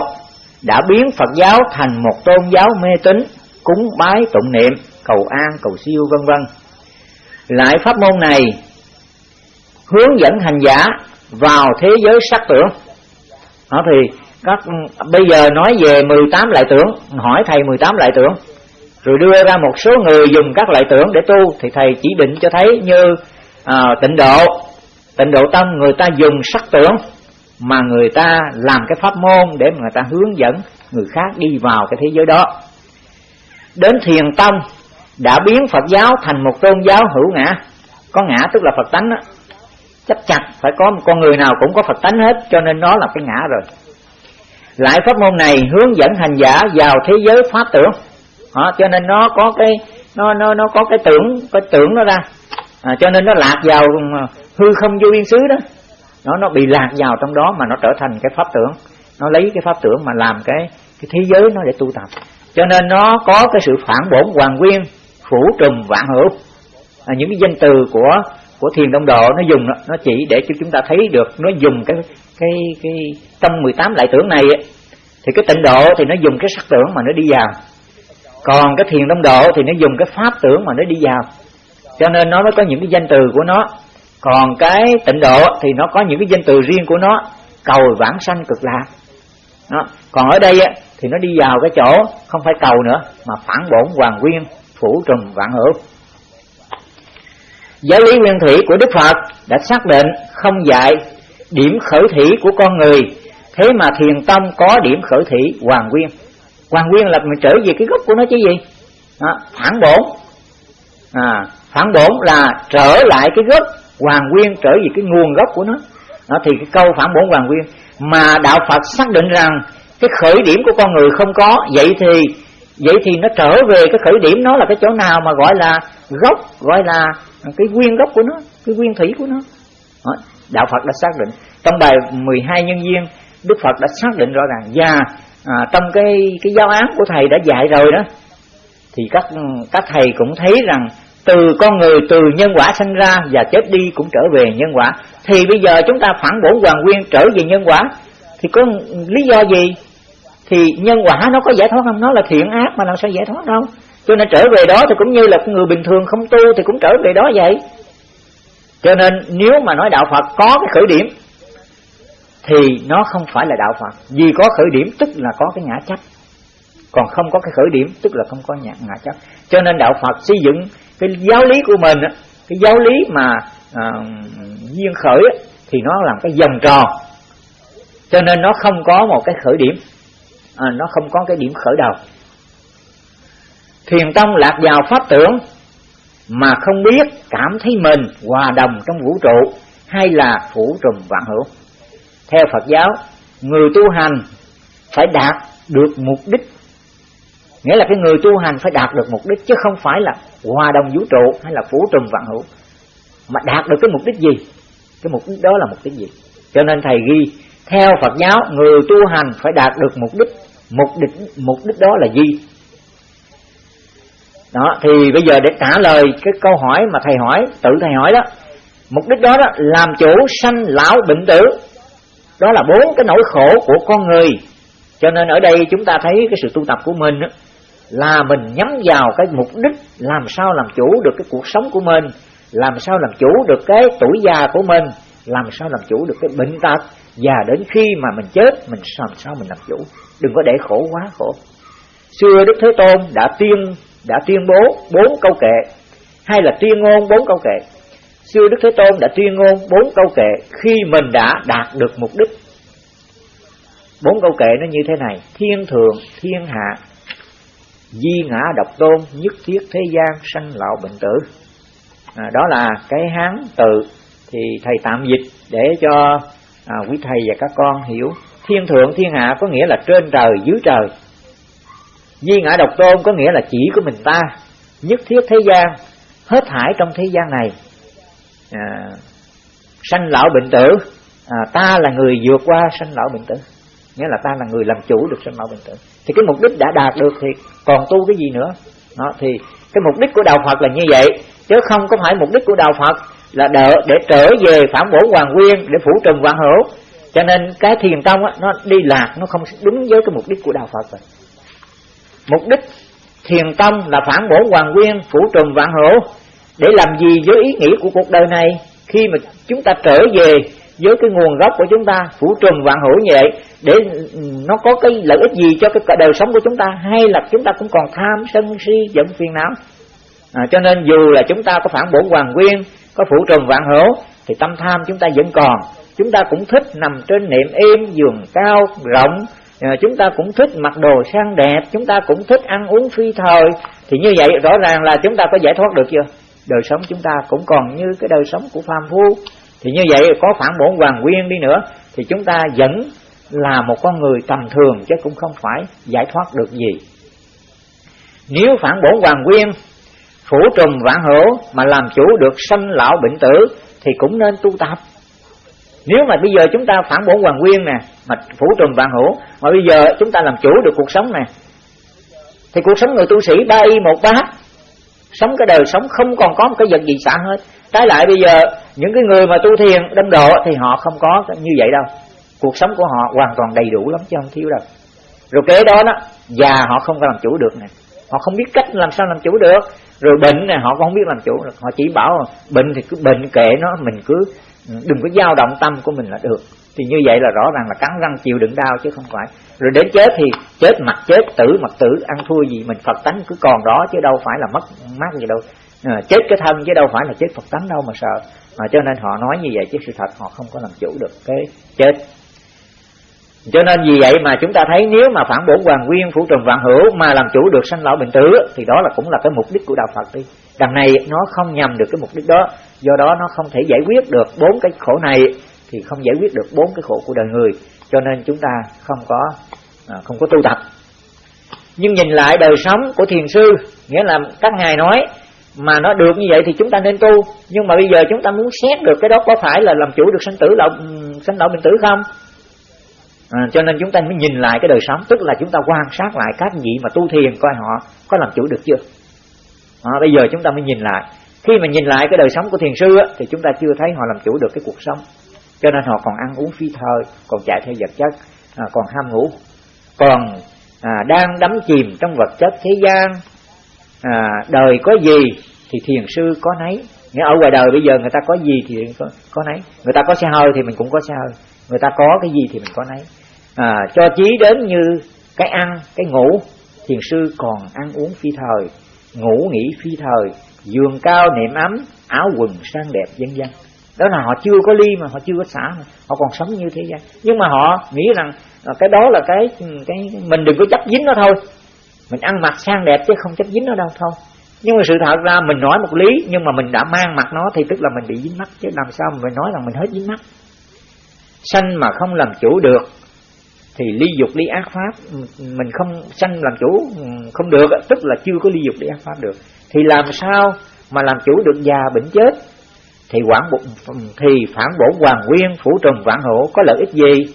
đã biến Phật giáo thành một tôn giáo mê tín, cúng bái tụng niệm, cầu an, cầu siêu, vân vân lại pháp môn này hướng dẫn hành giả vào thế giới sắc tưởng. Đó thì các bây giờ nói về 18 lại tưởng hỏi thầy 18 lại tưởng rồi đưa ra một số người dùng các lại tưởng để tu thì thầy chỉ định cho thấy như à, tịnh độ. Tịnh độ tâm người ta dùng sắc tưởng mà người ta làm cái pháp môn để mà người ta hướng dẫn người khác đi vào cái thế giới đó. Đến thiền tông đã biến Phật giáo thành một tôn giáo hữu ngã. Có ngã tức là Phật tánh đó. chấp chặt phải có một con người nào cũng có Phật tánh hết cho nên nó là cái ngã rồi. Lại pháp môn này hướng dẫn hành giả vào thế giới pháp tưởng. Đó, cho nên nó có cái nó nó nó có cái tưởng cái tưởng nó ra. À, cho nên nó lạc vào ừ, hư không vô biên xứ đó. Nó nó bị lạc vào trong đó mà nó trở thành cái pháp tưởng. Nó lấy cái pháp tưởng mà làm cái cái thế giới nó để tu tập. Cho nên nó có cái sự phản bổn hoàng nguyên phủ trùm vạn hữu. À, những cái danh từ của của thiền đông độ nó dùng nó chỉ để cho chúng ta thấy được nó dùng cái cái cái trong 18 lại tưởng này ấy, thì cái tịnh độ thì nó dùng cái sắc tưởng mà nó đi vào. Còn cái thiền đông độ thì nó dùng cái pháp tưởng mà nó đi vào. Cho nên nó mới có những cái danh từ của nó. Còn cái tịnh độ thì nó có những cái danh từ riêng của nó. Cầu vãng sanh cực lạc. Đó. còn ở đây thì nó đi vào cái chỗ không phải cầu nữa mà phản bổn hoàng nguyên phủ trùng vạn hữu. Giáo lý nguyên thủy của đức phật đã xác định không dạy điểm khởi thủy của con người thế mà thiền tông có điểm khởi thủy hoàng nguyên. Hoàng nguyên là mình trở về cái gốc của nó chứ gì? Đó, phản bổn. À, phản bổn là trở lại cái gốc hoàng nguyên trở về cái nguồn gốc của nó. Đó, thì cái câu phản bổn hoàng nguyên mà đạo phật xác định rằng cái khởi điểm của con người không có vậy thì vậy thì nó trở về cái khởi điểm nó là cái chỗ nào mà gọi là gốc gọi là cái nguyên gốc của nó cái nguyên thủy của nó? Đạo phật đã xác định. Trong bài 12 nhân viên đức phật đã xác định rõ ràng. Và à, trong cái cái giáo án của thầy đã dạy rồi đó thì các các thầy cũng thấy rằng từ con người từ nhân quả sinh ra và chết đi cũng trở về nhân quả. Thì bây giờ chúng ta phản bổn hoàng nguyên trở về nhân quả thì có lý do gì? Thì nhân quả nó có giải thoát không? Nó là thiện ác mà làm sao giải thoát đâu. Cho nên trở về đó thì cũng như là người bình thường không tu thì cũng trở về đó vậy. Cho nên nếu mà nói đạo phật có cái khởi điểm thì nó không phải là đạo phật. Vì có khởi điểm tức là có cái ngã chấp. Còn không có cái khởi điểm tức là không có ngã, ngã chấp. Cho nên đạo phật xây dựng cái giáo lý của mình cái giáo lý mà à, duyên khởi thì nó làm cái vòng tròn. Cho nên nó không có một cái khởi điểm à, nó không có cái điểm khởi đầu. Thiền tông lạc vào pháp tưởng mà không biết cảm thấy mình hòa đồng trong vũ trụ hay là phủ trùm vạn hữu. Theo phật giáo người tu hành phải đạt được mục đích. Nghĩa là cái người tu hành phải đạt được mục đích chứ không phải là hòa đồng vũ trụ hay là phủ trùm vạn hữu. Mà đạt được cái mục đích gì? Cái mục đích đó là mục đích gì? Cho nên thầy ghi theo Phật giáo người tu hành phải đạt được mục đích mục đích mục đích đó là gì? Đó thì bây giờ để trả lời cái câu hỏi mà thầy hỏi tự thầy hỏi đó. Mục đích đó, đó làm chủ sanh lão bệnh tử. Đó là bốn cái nỗi khổ của con người. Cho nên ở đây chúng ta thấy cái sự tu tập của mình đó, là mình nhắm vào cái mục đích làm sao làm chủ được cái cuộc sống của mình làm sao làm chủ được cái tuổi già của mình làm sao làm chủ được cái bệnh tật. Và đến khi mà mình chết mình làm sao mình làm chủ đừng có để khổ quá khổ. Xưa đức thế tôn đã tuyên đã tuyên bố bốn câu kệ hay là tuyên ngôn bốn câu kệ. Xưa đức thế tôn đã tuyên ngôn bốn câu kệ khi mình đã đạt được mục đích. Bốn câu kệ nó như thế này. Thiên thượng thiên hạ di ngã độc tôn nhất thiết thế gian sanh lão bệnh tử. À, đó là cái hán tự thì thầy tạm dịch để cho à, quý thầy và các con hiểu thiên thượng thiên hạ có nghĩa là trên trời dưới trời. Di ngã độc tôn có nghĩa là chỉ của mình ta Nhất thiết thế gian Hết thải trong thế gian này. À, Sanh lão bệnh tử. À, Ta là người vượt qua sanh lão bệnh tử. Nghĩa là ta là người làm chủ được sanh lão bệnh tử. Thì cái mục đích đã đạt được thì còn tu cái gì nữa? Đó, Thì cái mục đích của Đạo Phật là như vậy. Chứ không có phải mục đích của Đạo Phật Là đỡ để trở về phản bổ hoàng nguyên Để phủ trừng vạn hữu. Cho nên cái thiền tông á, nó đi lạc Nó không đúng với cái mục đích của Đạo Phật rồi. Mục đích thiền tông là phản bổ hoàng nguyên phủ trùm vạn hữu Để làm gì với ý nghĩa của cuộc đời này? Khi mà chúng ta trở về với cái nguồn gốc của chúng ta phủ trùm vạn hữu như vậy để nó có cái lợi ích gì cho cái đời sống của chúng ta? Hay là chúng ta cũng còn tham sân si giận phiền não? À, cho nên dù là chúng ta có phản bổ hoàng nguyên có phủ trùm vạn hữu thì tâm tham chúng ta vẫn còn chúng ta cũng thích nằm trên nệm êm, giường cao, rộng. À, chúng ta cũng thích mặc đồ sang đẹp, chúng ta cũng thích ăn uống phi thời. Thì như vậy rõ ràng là chúng ta có giải thoát được chưa? Đời sống chúng ta cũng còn như cái đời sống của phàm phu. Thì như vậy có phản bổn hoàng nguyên đi nữa, thì chúng ta vẫn là một con người tầm thường chứ cũng không phải giải thoát được gì. Nếu phản bổn hoàng nguyên, phủ trùng vạn hữu mà làm chủ được sanh lão bệnh tử, thì cũng nên tu tập nếu mà bây giờ chúng ta phản bổn hoàng nguyên nè, mà phủ trùm vạn hữu, mà bây giờ chúng ta làm chủ được cuộc sống nè thì cuộc sống người tu sĩ ba y một bát sống cái đời sống không còn có một cái vật gì xả hết. Trái lại bây giờ, những cái người mà tu thiền, đâm độ thì họ không có như vậy đâu. Cuộc sống của họ hoàn toàn đầy đủ lắm chứ không thiếu đâu. Rồi kế đó đó, già họ không có làm chủ được nè. Họ không biết cách làm sao làm chủ được rồi bệnh này họ cũng không biết làm chủ được. Họ chỉ bảo bệnh thì cứ bệnh kệ nó mình cứ ừ, đừng có dao động tâm của mình là được. Thì như vậy là rõ ràng là cắn răng chịu đựng đau chứ không phải. Rồi đến chết thì chết mặt chết tử mặt tử ăn thua gì mình phật tánh cứ còn đó chứ đâu phải là mất mát gì đâu. À, chết cái thân chứ đâu phải là chết phật tánh đâu mà sợ. Mà cho nên họ nói như vậy chứ sự thật họ không có làm chủ được cái chết cho nên vì vậy mà chúng ta thấy nếu mà phản bổn hoàng nguyên phủ trần vạn hữu mà làm chủ được sanh lão bệnh tử thì đó là cũng là cái mục đích của đạo Phật đi. Đằng này nó không nhằm được cái mục đích đó, do đó nó không thể giải quyết được bốn cái khổ này thì không giải quyết được bốn cái khổ của đời người, cho nên chúng ta không có à, không có tu tập. Nhưng nhìn lại đời sống của thiền sư, nghĩa là các ngài nói mà nó được như vậy thì chúng ta nên tu, nhưng mà bây giờ chúng ta muốn xét được cái đó có phải là làm chủ được sanh tử lão sanh lão bệnh tử không? À, cho nên chúng ta mới nhìn lại cái đời sống tức là chúng ta quan sát lại các vị mà tu thiền coi họ có làm chủ được chưa? À, bây giờ chúng ta mới nhìn lại. Khi mà nhìn lại cái đời sống của thiền sư á, thì chúng ta chưa thấy họ làm chủ được cái cuộc sống. Cho nên họ còn ăn uống phi thời còn chạy theo vật chất à, còn ham ngủ còn à, đang đắm chìm trong vật chất thế gian. À, đời có gì thì thiền sư có nấy. Nghĩa ở ngoài đời bây giờ người ta có gì thì có, có nấy. Người ta có xe hơi thì mình cũng có xe hơi. Người ta có cái gì thì mình có nấy à, cho chí đến như cái ăn cái ngủ. Thiền sư còn ăn uống phi thời ngủ nghỉ phi thời giường cao niệm ấm áo quần sang đẹp vân vân đó là họ chưa có ly mà họ chưa có xả họ còn sống như thế gian. Nhưng mà họ nghĩ rằng à, cái đó là cái cái mình đừng có chấp dính nó thôi. Mình ăn mặc sang đẹp chứ không chấp dính nó đâu thôi. Nhưng mà sự thật ra mình nói một lý nhưng mà mình đã mang mặt nó thì tức là mình bị dính mắt chứ làm sao mình nói rằng mình hết dính mắt sanh mà không làm chủ được thì ly dục, ly ác pháp, mình không sanh làm chủ, không được tức là chưa có ly dục, ly ác pháp được. Thì làm sao mà làm chủ được già bệnh chết? Thì quản bộ, thì phản bổ hoàng nguyên, phủ trùng vạn hộ, có lợi ích gì?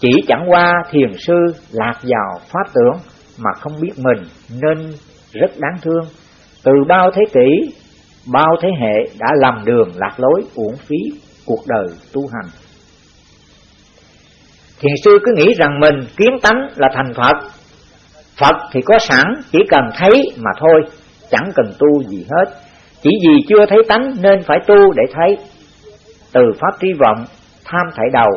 Chỉ chẳng qua thiền sư lạc vào pháp tưởng mà không biết mình nên rất đáng thương. Từ bao thế kỷ, bao thế hệ đã lầm đường lạc lối, uổng phí cuộc đời tu hành thiền sư cứ nghĩ rằng mình kiến tánh là thành phật. Phật thì có sẵn chỉ cần thấy mà thôi chẳng cần tu gì hết. Chỉ vì chưa thấy tánh nên phải tu để thấy. Từ pháp tri vọng tham thảy đầu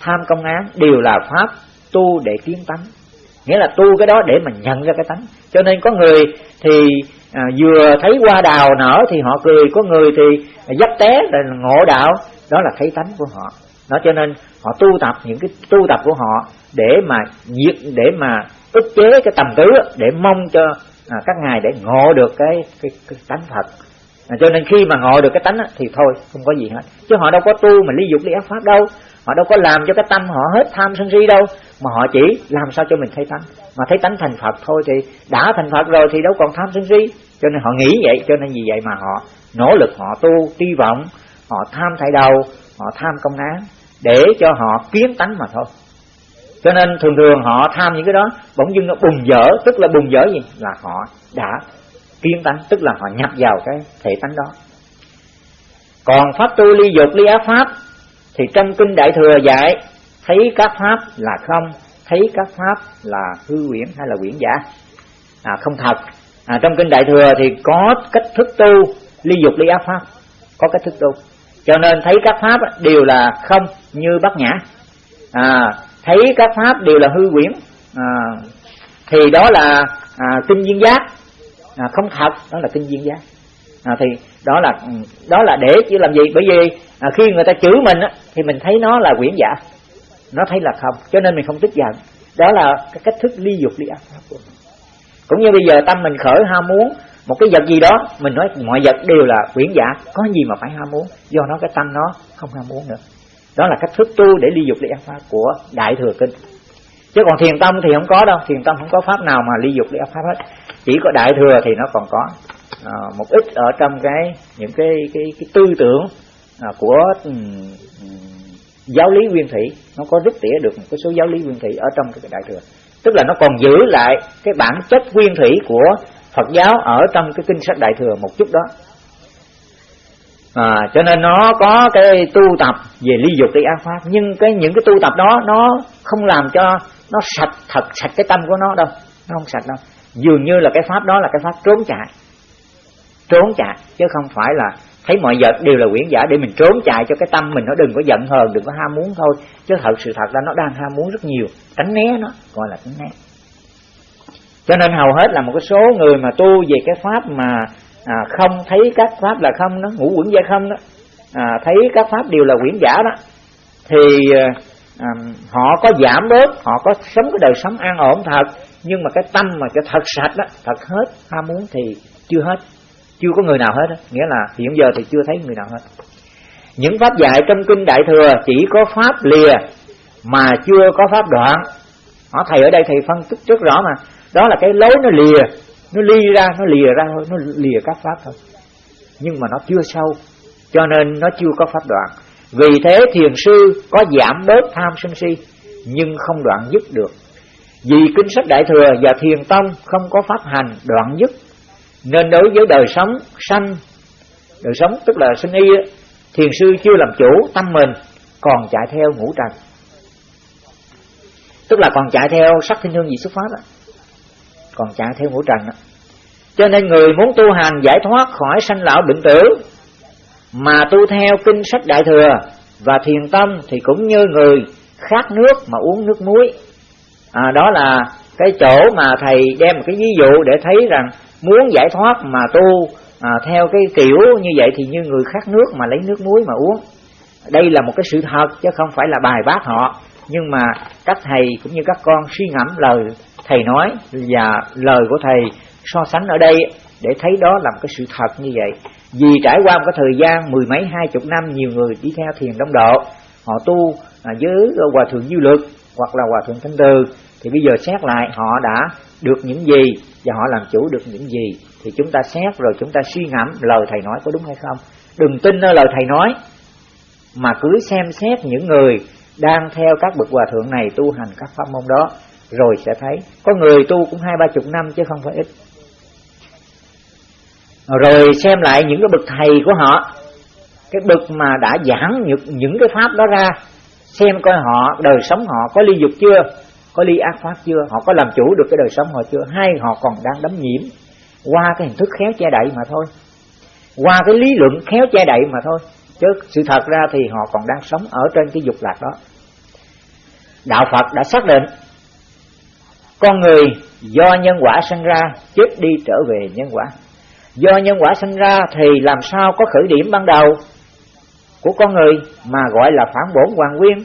tham công án đều là pháp tu để kiến tánh. Nghĩa là tu cái đó để mình nhận ra cái tánh. Cho nên có người thì à, vừa thấy hoa đào nở thì họ cười có người thì dắt té là ngộ đạo đó là thấy tánh của họ. Đó cho nên họ tu tập những cái tu tập của họ để mà diệt để mà ức chế cái tầm tứ để mong cho à, các ngài để ngộ được cái cái, cái tánh thật. À, cho nên khi mà ngộ được cái tánh á, thì thôi không có gì hết. Chứ họ đâu có tu mà ly dục ly ác pháp đâu. Họ đâu có làm cho cái tâm họ hết tham sân si đâu. Mà họ chỉ làm sao cho mình thấy tánh. Mà thấy tánh thành phật thôi thì đã thành phật rồi thì đâu còn tham sân si. Cho nên họ nghĩ vậy cho nên vì vậy mà họ nỗ lực họ tu hy vọng họ tham thay đầu họ tham công án để cho họ kiến tánh mà thôi. Cho nên thường thường họ tham những cái đó bỗng dưng nó bùng dở tức là bùng dở gì? Là họ đã kiến tánh tức là họ nhập vào cái thể tánh đó. Còn pháp tu ly dục ly ác pháp thì trong kinh đại thừa dạy thấy các pháp là không thấy các pháp là hư quyển hay là quyển giả. À, không thật. À, trong kinh đại thừa thì có cách thức tu ly dục ly ác pháp. Có cách thức tu. Cho nên thấy các pháp đều là không như bát nhã. À, thấy các pháp đều là hư quyển. À, thì đó là à, kinh duyên giác. À, không thật đó là kinh duyên giác. À, thì đó là ừ, đó là để chỉ làm gì? Bởi vì à, khi người ta chửi mình á, thì mình thấy nó là quyển giả. Nó thấy là không cho nên mình không tức giận. Đó là cái cách thức ly dục ly ác pháp của mình. Cũng như bây giờ tâm mình khởi ham muốn một cái vật gì đó mình nói mọi vật đều là quyển giả. Có gì mà phải ham muốn? Do nó cái tâm nó không ham muốn nữa đó là cách thức tu để ly dục ly ác pháp của đại thừa kinh. Chứ còn thiền tâm thì không có đâu thiền tâm không có pháp nào mà ly dục ly ác pháp hết. Chỉ có đại thừa thì nó còn có à, một ít ở trong cái những cái cái, cái tư tưởng à, của um, giáo lý nguyên thủy. Nó có rút tỉa được một cái số giáo lý nguyên thủy ở trong cái đại thừa. Tức là nó còn giữ lại cái bản chất nguyên thủy của Phật giáo ở trong cái kinh sách đại thừa một chút đó à, cho nên nó có cái tu tập về ly dục cái ác pháp. Nhưng cái những cái tu tập đó nó không làm cho nó sạch thật sạch cái tâm của nó đâu. Nó không sạch đâu. Dường như là cái pháp đó là cái pháp trốn chạy. Trốn chạy chứ không phải là thấy mọi vật đều là quyển giả để mình trốn chạy cho cái tâm mình nó đừng có giận hờn đừng có ham muốn thôi. Chứ thật sự thật ra nó đang ham muốn rất nhiều. Tránh né nó gọi là tránh né. Cho nên hầu hết là một cái số người mà tu về cái pháp mà à, không thấy các pháp là không đó ngũ quẩn gia không đó. À, thấy các pháp đều là quyển giả đó. Thì à, à, họ có giảm bớt họ có sống cái đời sống an ổn thật. Nhưng mà cái tâm mà cái thật sạch đó thật hết ham muốn thì chưa hết. Chưa có người nào hết đó. nghĩa là hiện giờ thì chưa thấy người nào hết. Những pháp dạy trong kinh đại thừa chỉ có pháp lìa mà chưa có pháp đoạn. Họ thầy ở đây thầy phân tích rất rõ mà. Đó là cái lối nó lìa nó ly ra, nó lìa ra thôi, nó lìa các pháp thôi. Nhưng mà nó chưa sâu, cho nên nó chưa có pháp đoạn. Vì thế thiền sư có giảm bớt tham sân si, nhưng không đoạn dứt được. Vì kinh sách đại thừa và thiền tông không có pháp hành đoạn dứt, nên đối với đời sống sanh, đời sống tức là sinh y thiền sư chưa làm chủ tâm mình, còn chạy theo ngũ trần. Tức là còn chạy theo sắc thiên hương gì xuất phát đó còn chạy theo ngũ trần đó. cho nên người muốn tu hành giải thoát khỏi sanh lão bệnh tử mà tu theo kinh sách đại thừa và thiền tâm thì cũng như người khát nước mà uống nước muối. À, đó là cái chỗ mà thầy đem một cái ví dụ để thấy rằng muốn giải thoát mà tu à, theo cái kiểu như vậy thì như người khát nước mà lấy nước muối mà uống. Đây là một cái sự thật chứ không phải là bài bác họ. Nhưng mà các thầy cũng như các con suy ngẫm lời thầy nói, và lời của thầy so sánh ở đây để thấy đó là một cái sự thật như vậy. Vì trải qua một cái thời gian mười mấy, hai chục năm, nhiều người đi theo thiền đông độ, họ tu à, với hòa thượng du lực hoặc là hòa thượng thanh từ, thì bây giờ xét lại họ đã được những gì và họ làm chủ được những gì, thì chúng ta xét rồi chúng ta suy ngẫm lời thầy nói có đúng hay không. Đừng tin nơi lời thầy nói, mà cứ xem xét những người đang theo các bậc hòa thượng này tu hành các pháp môn đó rồi sẽ thấy. Có người tu cũng hai ba chục năm chứ không phải ít. Rồi xem lại những cái bậc thầy của họ cái bậc mà đã giảng những, những cái pháp đó ra xem coi họ đời sống họ có ly dục chưa có ly ác pháp chưa họ có làm chủ được cái đời sống họ chưa hay họ còn đang đắm nhiễm qua cái hình thức khéo che đậy mà thôi. Qua cái lý luận khéo che đậy mà thôi. Chứ sự thật ra thì họ còn đang sống ở trên cái dục lạc đó. Đạo phật đã xác định con người do nhân quả sinh ra chết đi trở về nhân quả. Do nhân quả sinh ra thì làm sao có khởi điểm ban đầu của con người mà gọi là phản bổn hoàng nguyên?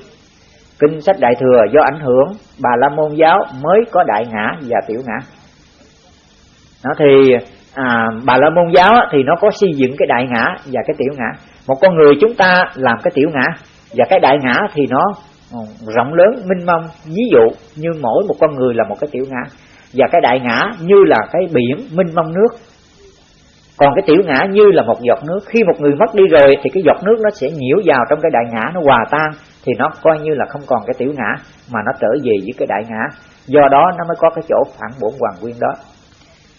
Kinh sách đại thừa do ảnh hưởng bà la môn giáo mới có đại ngã và tiểu ngã. Nó thì à, bà la môn giáo thì nó có xây dựng cái đại ngã và cái tiểu ngã. Một con người chúng ta làm cái tiểu ngã và cái đại ngã thì nó rộng lớn, minh mông, ví dụ như mỗi một con người là một cái tiểu ngã. Và cái đại ngã như là cái biển, minh mông nước. Còn cái tiểu ngã như là một giọt nước. Khi một người mất đi rồi thì cái giọt nước nó sẽ nhiễu vào trong cái đại ngã, nó hòa tan. Thì nó coi như là không còn cái tiểu ngã, mà nó trở về với cái đại ngã. Do đó nó mới có cái chỗ phản bổn hoàng nguyên đó.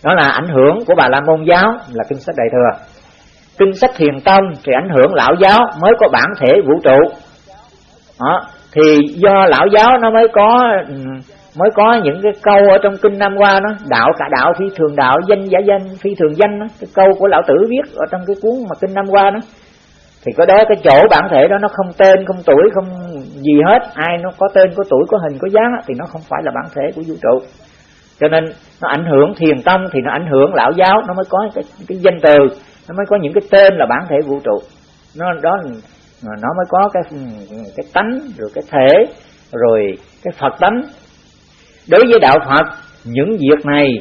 Đó là ảnh hưởng của bà la môn giáo, là kinh sách đại thừa. Kinh sách thiền tông thì ảnh hưởng lão giáo mới có bản thể vũ trụ. Đó thì do lão giáo nó mới có ừ, mới có những cái câu ở trong kinh năm qua nó đạo cả đạo phi thường đạo danh giả danh phi thường danh đó. cái câu của lão tử viết ở trong cái cuốn mà kinh năm qua đó thì có đó cái chỗ bản thể đó nó không tên không tuổi không gì hết ai nó có tên có tuổi có hình có dáng thì nó không phải là bản thể của vũ trụ cho nên nó ảnh hưởng thiền tâm thì nó ảnh hưởng lão giáo nó mới có cái, cái danh từ nó mới có những cái tên là bản thể vũ trụ nó đó nó mới có cái cái tánh, rồi cái thể, rồi cái phật tánh. Đối với đạo phật, những việc này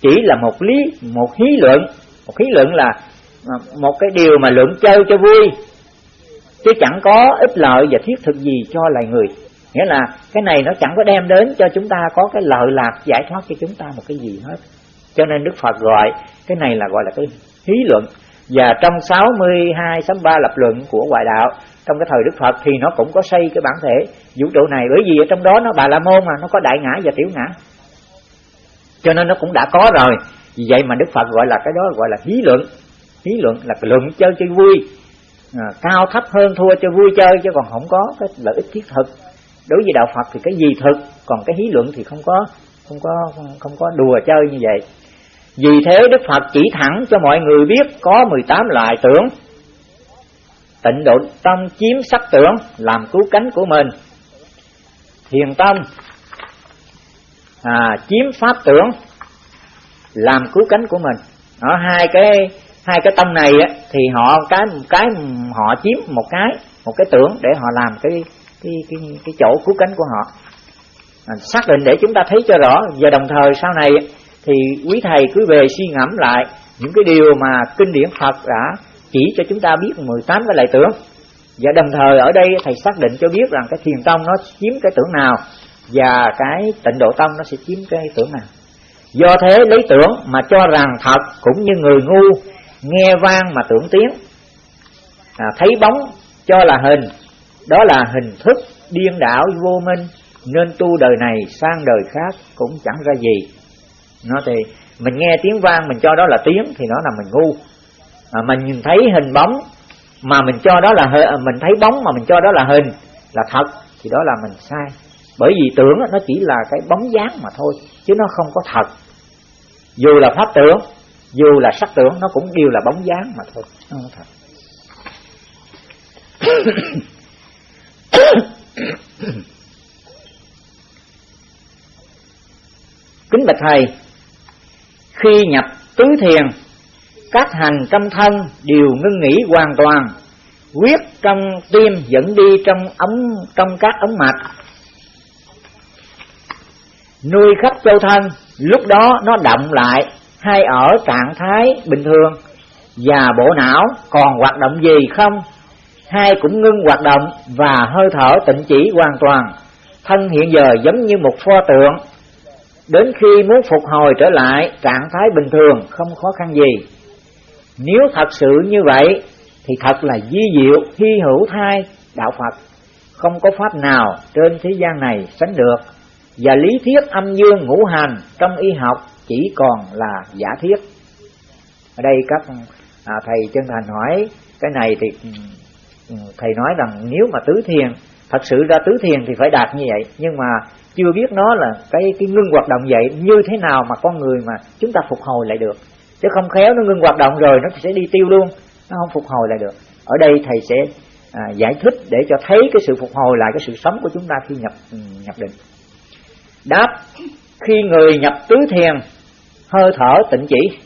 chỉ là một lý, một hí lượng một hí lượng là à, một cái điều mà lượng chơi cho vui. Chứ chẳng có ích lợi và thiết thực gì cho loài người. Nghĩa là cái này nó chẳng có đem đến cho chúng ta có cái lợi lạc giải thoát cho chúng ta một cái gì hết. Cho nên đức phật gọi, cái này là gọi là cái hí luận và trong 62 63 lập luận của ngoại đạo trong cái thời Đức Phật thì nó cũng có xây cái bản thể vũ trụ này. Bởi vì ở trong đó nó bà la môn mà nó có đại ngã và tiểu ngã. Cho nên nó cũng đã có rồi. Vì vậy mà Đức Phật gọi là cái đó gọi là hí luận. Hí luận là luận chơi chơi vui. À, cao thấp hơn thua cho vui chơi chứ còn không có cái lợi ích thiết thực. Đối với đạo Phật thì cái gì thực còn cái hí luận thì không có không có không có đùa chơi như vậy vì thế Đức Phật chỉ thẳng cho mọi người biết có 18 loại tưởng. Tịnh độ tâm chiếm sắc tưởng làm cứu cánh của mình. Thiền tâm à, chiếm pháp tưởng làm cứu cánh của mình. Ở hai cái hai cái tâm này á, thì họ cái cái họ chiếm một cái một cái tưởng để họ làm cái cái cái cái chỗ cứu cánh của họ. À, xác định để chúng ta thấy cho rõ. Và đồng thời sau này thì quý thầy cứ về suy ngẫm lại những cái điều mà kinh điển Phật đã chỉ cho chúng ta biết 18 cái lại tưởng. Và đồng thời ở đây thầy xác định cho biết rằng cái thiền tông nó chiếm cái tưởng nào và cái tịnh độ tông nó sẽ chiếm cái tưởng nào. Do thế lấy tưởng mà cho rằng thật cũng như người ngu nghe vang mà tưởng tiếng. À, thấy bóng cho là hình đó là hình thức điên đảo vô minh nên tu đời này sang đời khác cũng chẳng ra gì nó thì mình nghe tiếng vang mình cho đó là tiếng thì nó là mình ngu. À, mình nhìn thấy hình bóng mà mình cho đó là mình thấy bóng mà mình cho đó là hình là thật thì đó là mình sai. Bởi vì tưởng nó chỉ là cái bóng dáng mà thôi chứ nó không có thật. Dù là pháp tưởng dù là sắc tưởng nó cũng đều là bóng dáng mà thôi nó không thật. [coughs] Kính bạch thầy khi nhập tứ thiền, các hành trong thân đều ngưng nghỉ hoàn toàn, huyết trong tim dẫn đi trong ống, trong các ống mạch. Nuôi khắp châu thân, lúc đó nó động lại, hay ở trạng thái bình thường. Và bộ não còn hoạt động gì không? Hai cũng ngưng hoạt động và hơi thở tịnh chỉ hoàn toàn. Thân hiện giờ giống như một pho tượng đến khi muốn phục hồi trở lại trạng thái bình thường không khó khăn gì. Nếu thật sự như vậy thì thật là di diệu hy hữu thai đạo phật. Không có pháp nào trên thế gian này sánh được. Và lý thuyết âm dương ngũ hành trong y học chỉ còn là giả thiết ở đây các à, thầy chân thành hỏi cái này thì ừ, ừ, thầy nói rằng nếu mà tứ thiền thật sự ra tứ thiền thì phải đạt như vậy nhưng mà chưa biết nó là cái cái ngưng hoạt động vậy như thế nào mà con người mà chúng ta phục hồi lại được. Chứ không khéo nó ngưng hoạt động rồi nó sẽ đi tiêu luôn nó không phục hồi lại được. Ở đây thầy sẽ à, giải thích để cho thấy cái sự phục hồi lại cái sự sống của chúng ta khi nhập ừ, nhập định. Đáp khi người nhập tứ thiền hơi thở tịnh chỉ.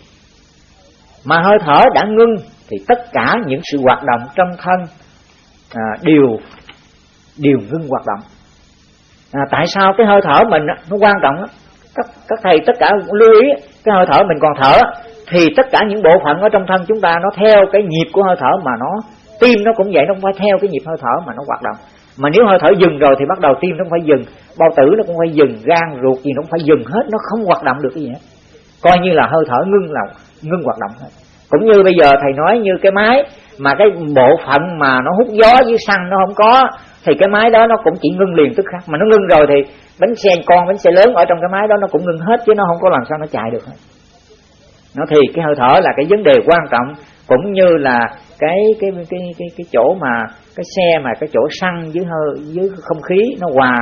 Mà hơi thở đã ngưng thì tất cả những sự hoạt động trong thân à, đều đều ngưng hoạt động. À, tại sao cái hơi thở mình nó quan trọng các các thầy tất cả lưu ý cái hơi thở mình còn thở thì tất cả những bộ phận ở trong thân chúng ta nó theo cái nhịp của hơi thở mà nó tim nó cũng vậy nó không phải theo cái nhịp hơi thở mà nó hoạt động. Mà nếu hơi thở dừng rồi thì bắt đầu tim nó không phải dừng bao tử nó cũng phải dừng gan ruột gì nó cũng phải dừng hết nó không hoạt động được cái gì hết. Coi như là hơi thở ngưng là ngưng hoạt động hết cũng như bây giờ thầy nói như cái máy mà cái bộ phận mà nó hút gió với xăng nó không có thì cái máy đó nó cũng chỉ ngưng liền tức khắc. Mà nó ngưng rồi thì bánh xe con, bánh xe lớn ở trong cái máy đó nó cũng ngưng hết, chứ nó không có làm sao nó chạy được hết. Nó thì cái hơi thở là cái vấn đề quan trọng, cũng như là cái cái cái cái cái chỗ mà cái xe mà cái chỗ xăng dưới hơi, dưới không khí nó hòa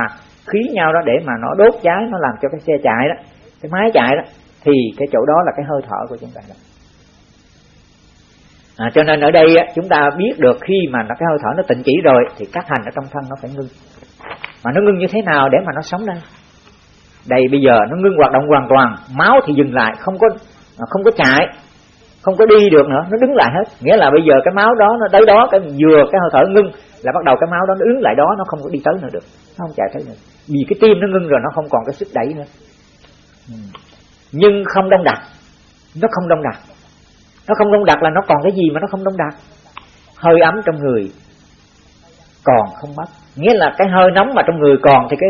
khí nhau đó để mà nó đốt cháy, nó làm cho cái xe chạy đó, cái máy chạy đó, thì cái chỗ đó là cái hơi thở của chúng ta. đó à, cho nên ở đây chúng ta biết được khi mà nó cái hơi thở nó tịnh chỉ rồi thì các hành ở trong thân nó phải ngưng. Mà nó ngưng như thế nào để mà nó sống đây đây bây giờ nó ngưng hoạt động hoàn toàn máu thì dừng lại không có à, không có chạy không có đi được nữa nó đứng lại hết. Nghĩa là bây giờ cái máu đó nó tới đó cái vừa cái hơi thở ngưng là bắt đầu cái máu đó nó đứng lại đó nó không có đi tới nữa được nó không chạy tới nữa. Vì cái tim nó ngưng rồi nó không còn cái sức đẩy nữa. Ừ. Nhưng không đông đặc nó không đông đặc nó không đông đặc là nó còn cái gì mà nó không đông đặc hơi ấm trong người còn không mất. Nghĩa là cái hơi nóng mà trong người còn thì cái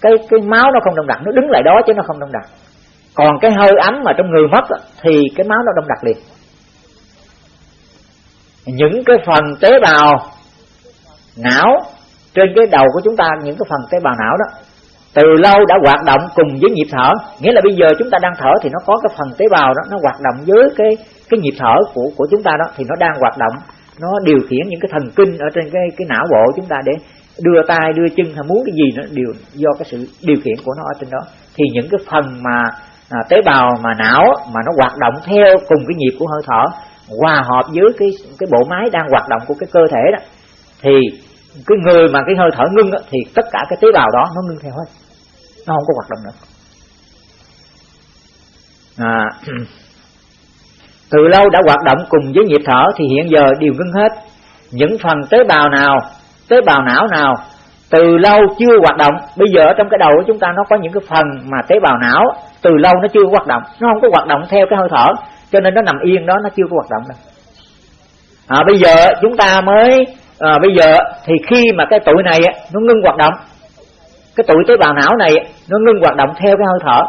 cái cái máu nó không đông đặc nó đứng lại đó chứ nó không đông đặc còn cái hơi ấm mà trong người mất thì cái máu nó đông đặc liền. Những cái phần tế bào não trên cái đầu của chúng ta, những cái phần tế bào não đó, từ lâu đã hoạt động cùng với nhịp thở. Nghĩa là bây giờ chúng ta đang thở thì nó có cái phần tế bào đó, nó hoạt động với cái cái nhịp thở của của chúng ta đó thì nó đang hoạt động nó điều khiển những cái thần kinh ở trên cái cái não bộ chúng ta để đưa tay đưa chân hay muốn cái gì nó đều do cái sự điều khiển của nó ở trên đó. Thì những cái phần mà à, tế bào mà não mà nó hoạt động theo cùng cái nhịp của hơi thở hòa hợp với cái cái bộ máy đang hoạt động của cái cơ thể đó thì cái người mà cái hơi thở ngưng đó, thì tất cả cái tế bào đó nó ngưng theo hết nó không có hoạt động nữa. À, [clears throat] từ lâu đã hoạt động cùng với nhịp thở thì hiện giờ đều ngưng hết. Những phần tế bào nào tế bào não nào từ lâu chưa hoạt động. Bây giờ ở trong cái đầu của chúng ta nó có những cái phần mà tế bào não từ lâu nó chưa hoạt động. Nó không có hoạt động theo cái hơi thở cho nên nó nằm yên đó nó chưa có hoạt động đâu. À, bây giờ chúng ta mới à, bây giờ thì khi mà cái tuổi này nó ngưng hoạt động cái tuổi tế bào não này nó ngưng hoạt động theo cái hơi thở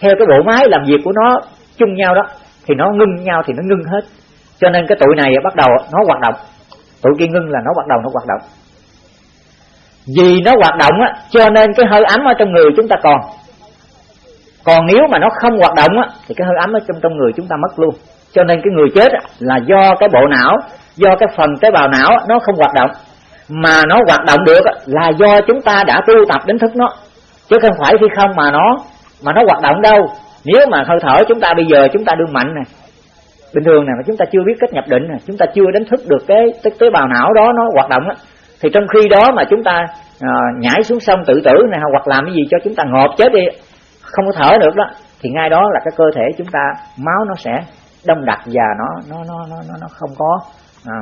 theo cái bộ máy làm việc của nó chung nhau đó thì nó ngưng nhau thì nó ngưng hết. Cho nên cái tụi này bắt đầu nó hoạt động. Tụi kia ngưng là nó bắt đầu nó hoạt động. Vì nó hoạt động á, cho nên cái hơi ấm ở trong người chúng ta còn. Còn nếu mà nó không hoạt động á, thì cái hơi ấm ở trong trong người chúng ta mất luôn. Cho nên cái người chết là do cái bộ não, do cái phần tế bào não nó không hoạt động. Mà nó hoạt động được là do chúng ta đã tu tập đến thức nó. Chứ không phải khi không mà nó mà nó hoạt động đâu nếu mà hơi thở chúng ta bây giờ chúng ta đương mạnh này bình thường này mà chúng ta chưa biết cách nhập định này chúng ta chưa đánh thức được cái, cái tế bào não đó nó hoạt động á thì trong khi đó mà chúng ta à, nhảy xuống sông tự tử này hoặc làm cái gì cho chúng ta ngộp chết đi không có thở được đó thì ngay đó là cái cơ thể chúng ta máu nó sẽ đông đặc và nó nó nó nó nó, nó không có à,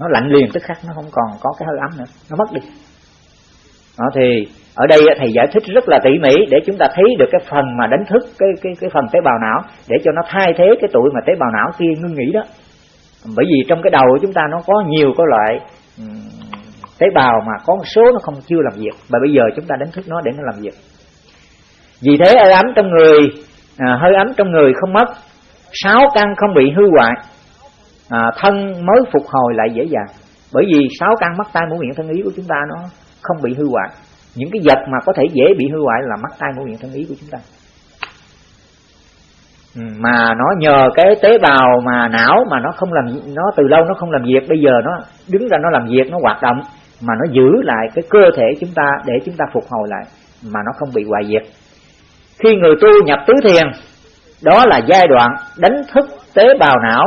nó lạnh liền tức khắc nó không còn có cái hơi ấm nữa nó mất đi. Đó thì ở đây thầy giải thích rất là tỉ mỉ để chúng ta thấy được cái phần mà đánh thức cái cái cái phần tế bào não để cho nó thay thế cái tuổi mà tế bào não kia ngưng nghỉ đó. Bởi vì trong cái đầu của chúng ta nó có nhiều cái loại tế bào mà có một số nó không chưa làm việc. Và bây giờ chúng ta đánh thức nó để nó làm việc. Vì thế hơi ấm trong người à, hơi ấm trong người không mất sáu căn không bị hư hoại à, thân mới phục hồi lại dễ dàng. Bởi vì sáu căn mắt tai mũi miệng thân ý của chúng ta nó không bị hư hoại những cái vật mà có thể dễ bị hư hoại là mắt tai mũi miệng thân ý của chúng ta. Ừ, mà nó nhờ cái tế bào mà não mà nó không làm, nó từ lâu nó không làm việc, bây giờ nó đứng ra nó làm việc, nó hoạt động, mà nó giữ lại cái cơ thể chúng ta để chúng ta phục hồi lại, mà nó không bị hoại diệt. Khi người tu nhập tứ thiền, đó là giai đoạn đánh thức tế bào não,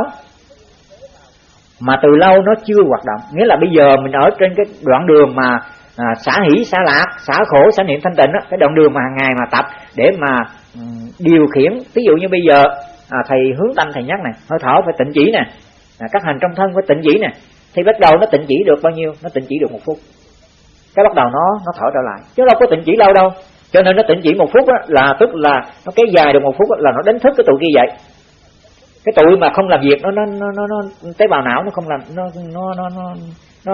mà từ lâu nó chưa hoạt động. Nghĩa là bây giờ mình ở trên cái đoạn đường mà à, xả hỷ xả lạc xả khổ xả niệm thanh tịnh đó, cái đoạn đường mà hàng ngày mà tập để mà um, điều khiển. Ví dụ như bây giờ à, thầy hướng tâm thầy nhắc này hơi thở phải tịnh chỉ nè à, các hành trong thân phải tịnh chỉ nè thì bắt đầu nó tịnh chỉ được bao nhiêu? Nó tịnh chỉ được một phút. Cái bắt đầu nó nó thở trở lại. Chứ đâu có tịnh chỉ lâu đâu. Cho nên nó tịnh chỉ một phút đó, là tức là nó kéo dài được một phút đó, là nó đánh thức cái tụi kia vậy. Cái tụi mà không làm việc nó nó nó nó, nó tế bào não nó không làm nó nó nó nó nó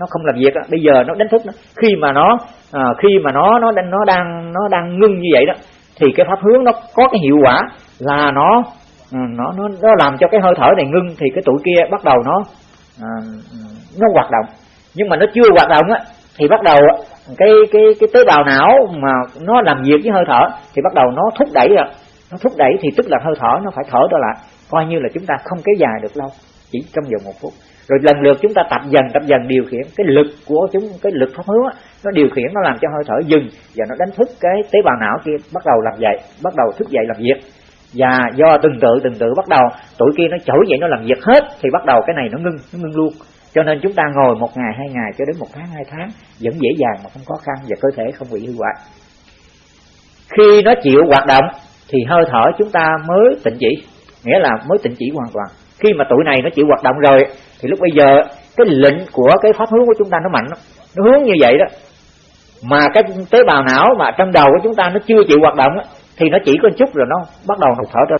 nó không làm việc đó. bây giờ nó đánh thức nó. Khi mà nó à, khi mà nó nó đang nó đang nó đang ngưng như vậy đó thì cái pháp hướng nó có cái hiệu quả là nó à, nó nó nó làm cho cái hơi thở này ngưng thì cái tụi kia bắt đầu nó à, nó hoạt động. Nhưng mà nó chưa hoạt động á thì bắt đầu cái cái cái tế bào não mà nó làm việc với hơi thở thì bắt đầu nó thúc đẩy rồi. Nó thúc đẩy thì tức là hơi thở nó phải thở trở lại. Coi như là chúng ta không kéo dài được lâu chỉ trong vòng một phút rồi lần lượt chúng ta tập dần tập dần điều khiển. Cái lực của chúng, cái lực pháp hướng nó điều khiển, nó làm cho hơi thở dừng và nó đánh thức cái tế bào não kia, bắt đầu làm dậy, bắt đầu thức dậy làm việc. Và do từng tự từng tự bắt đầu, tuổi kia nó trỗi dậy, nó làm việc hết, thì bắt đầu cái này nó ngưng nó ngưng luôn. Cho nên chúng ta ngồi một ngày, hai ngày cho đến một tháng, hai tháng, vẫn dễ dàng mà không khó khăn và cơ thể không bị hư hoại khi nó chịu hoạt động, thì hơi thở chúng ta mới tịnh chỉ, nghĩa là mới tịnh chỉ hoàn toàn khi mà tuổi này nó chịu hoạt động rồi, thì lúc bây giờ cái lệnh của cái pháp hướng của chúng ta nó mạnh nó hướng như vậy đó. Mà cái tế bào não mà trong đầu của chúng ta nó chưa chịu hoạt động thì nó chỉ có chút rồi nó bắt đầu hụt thở ra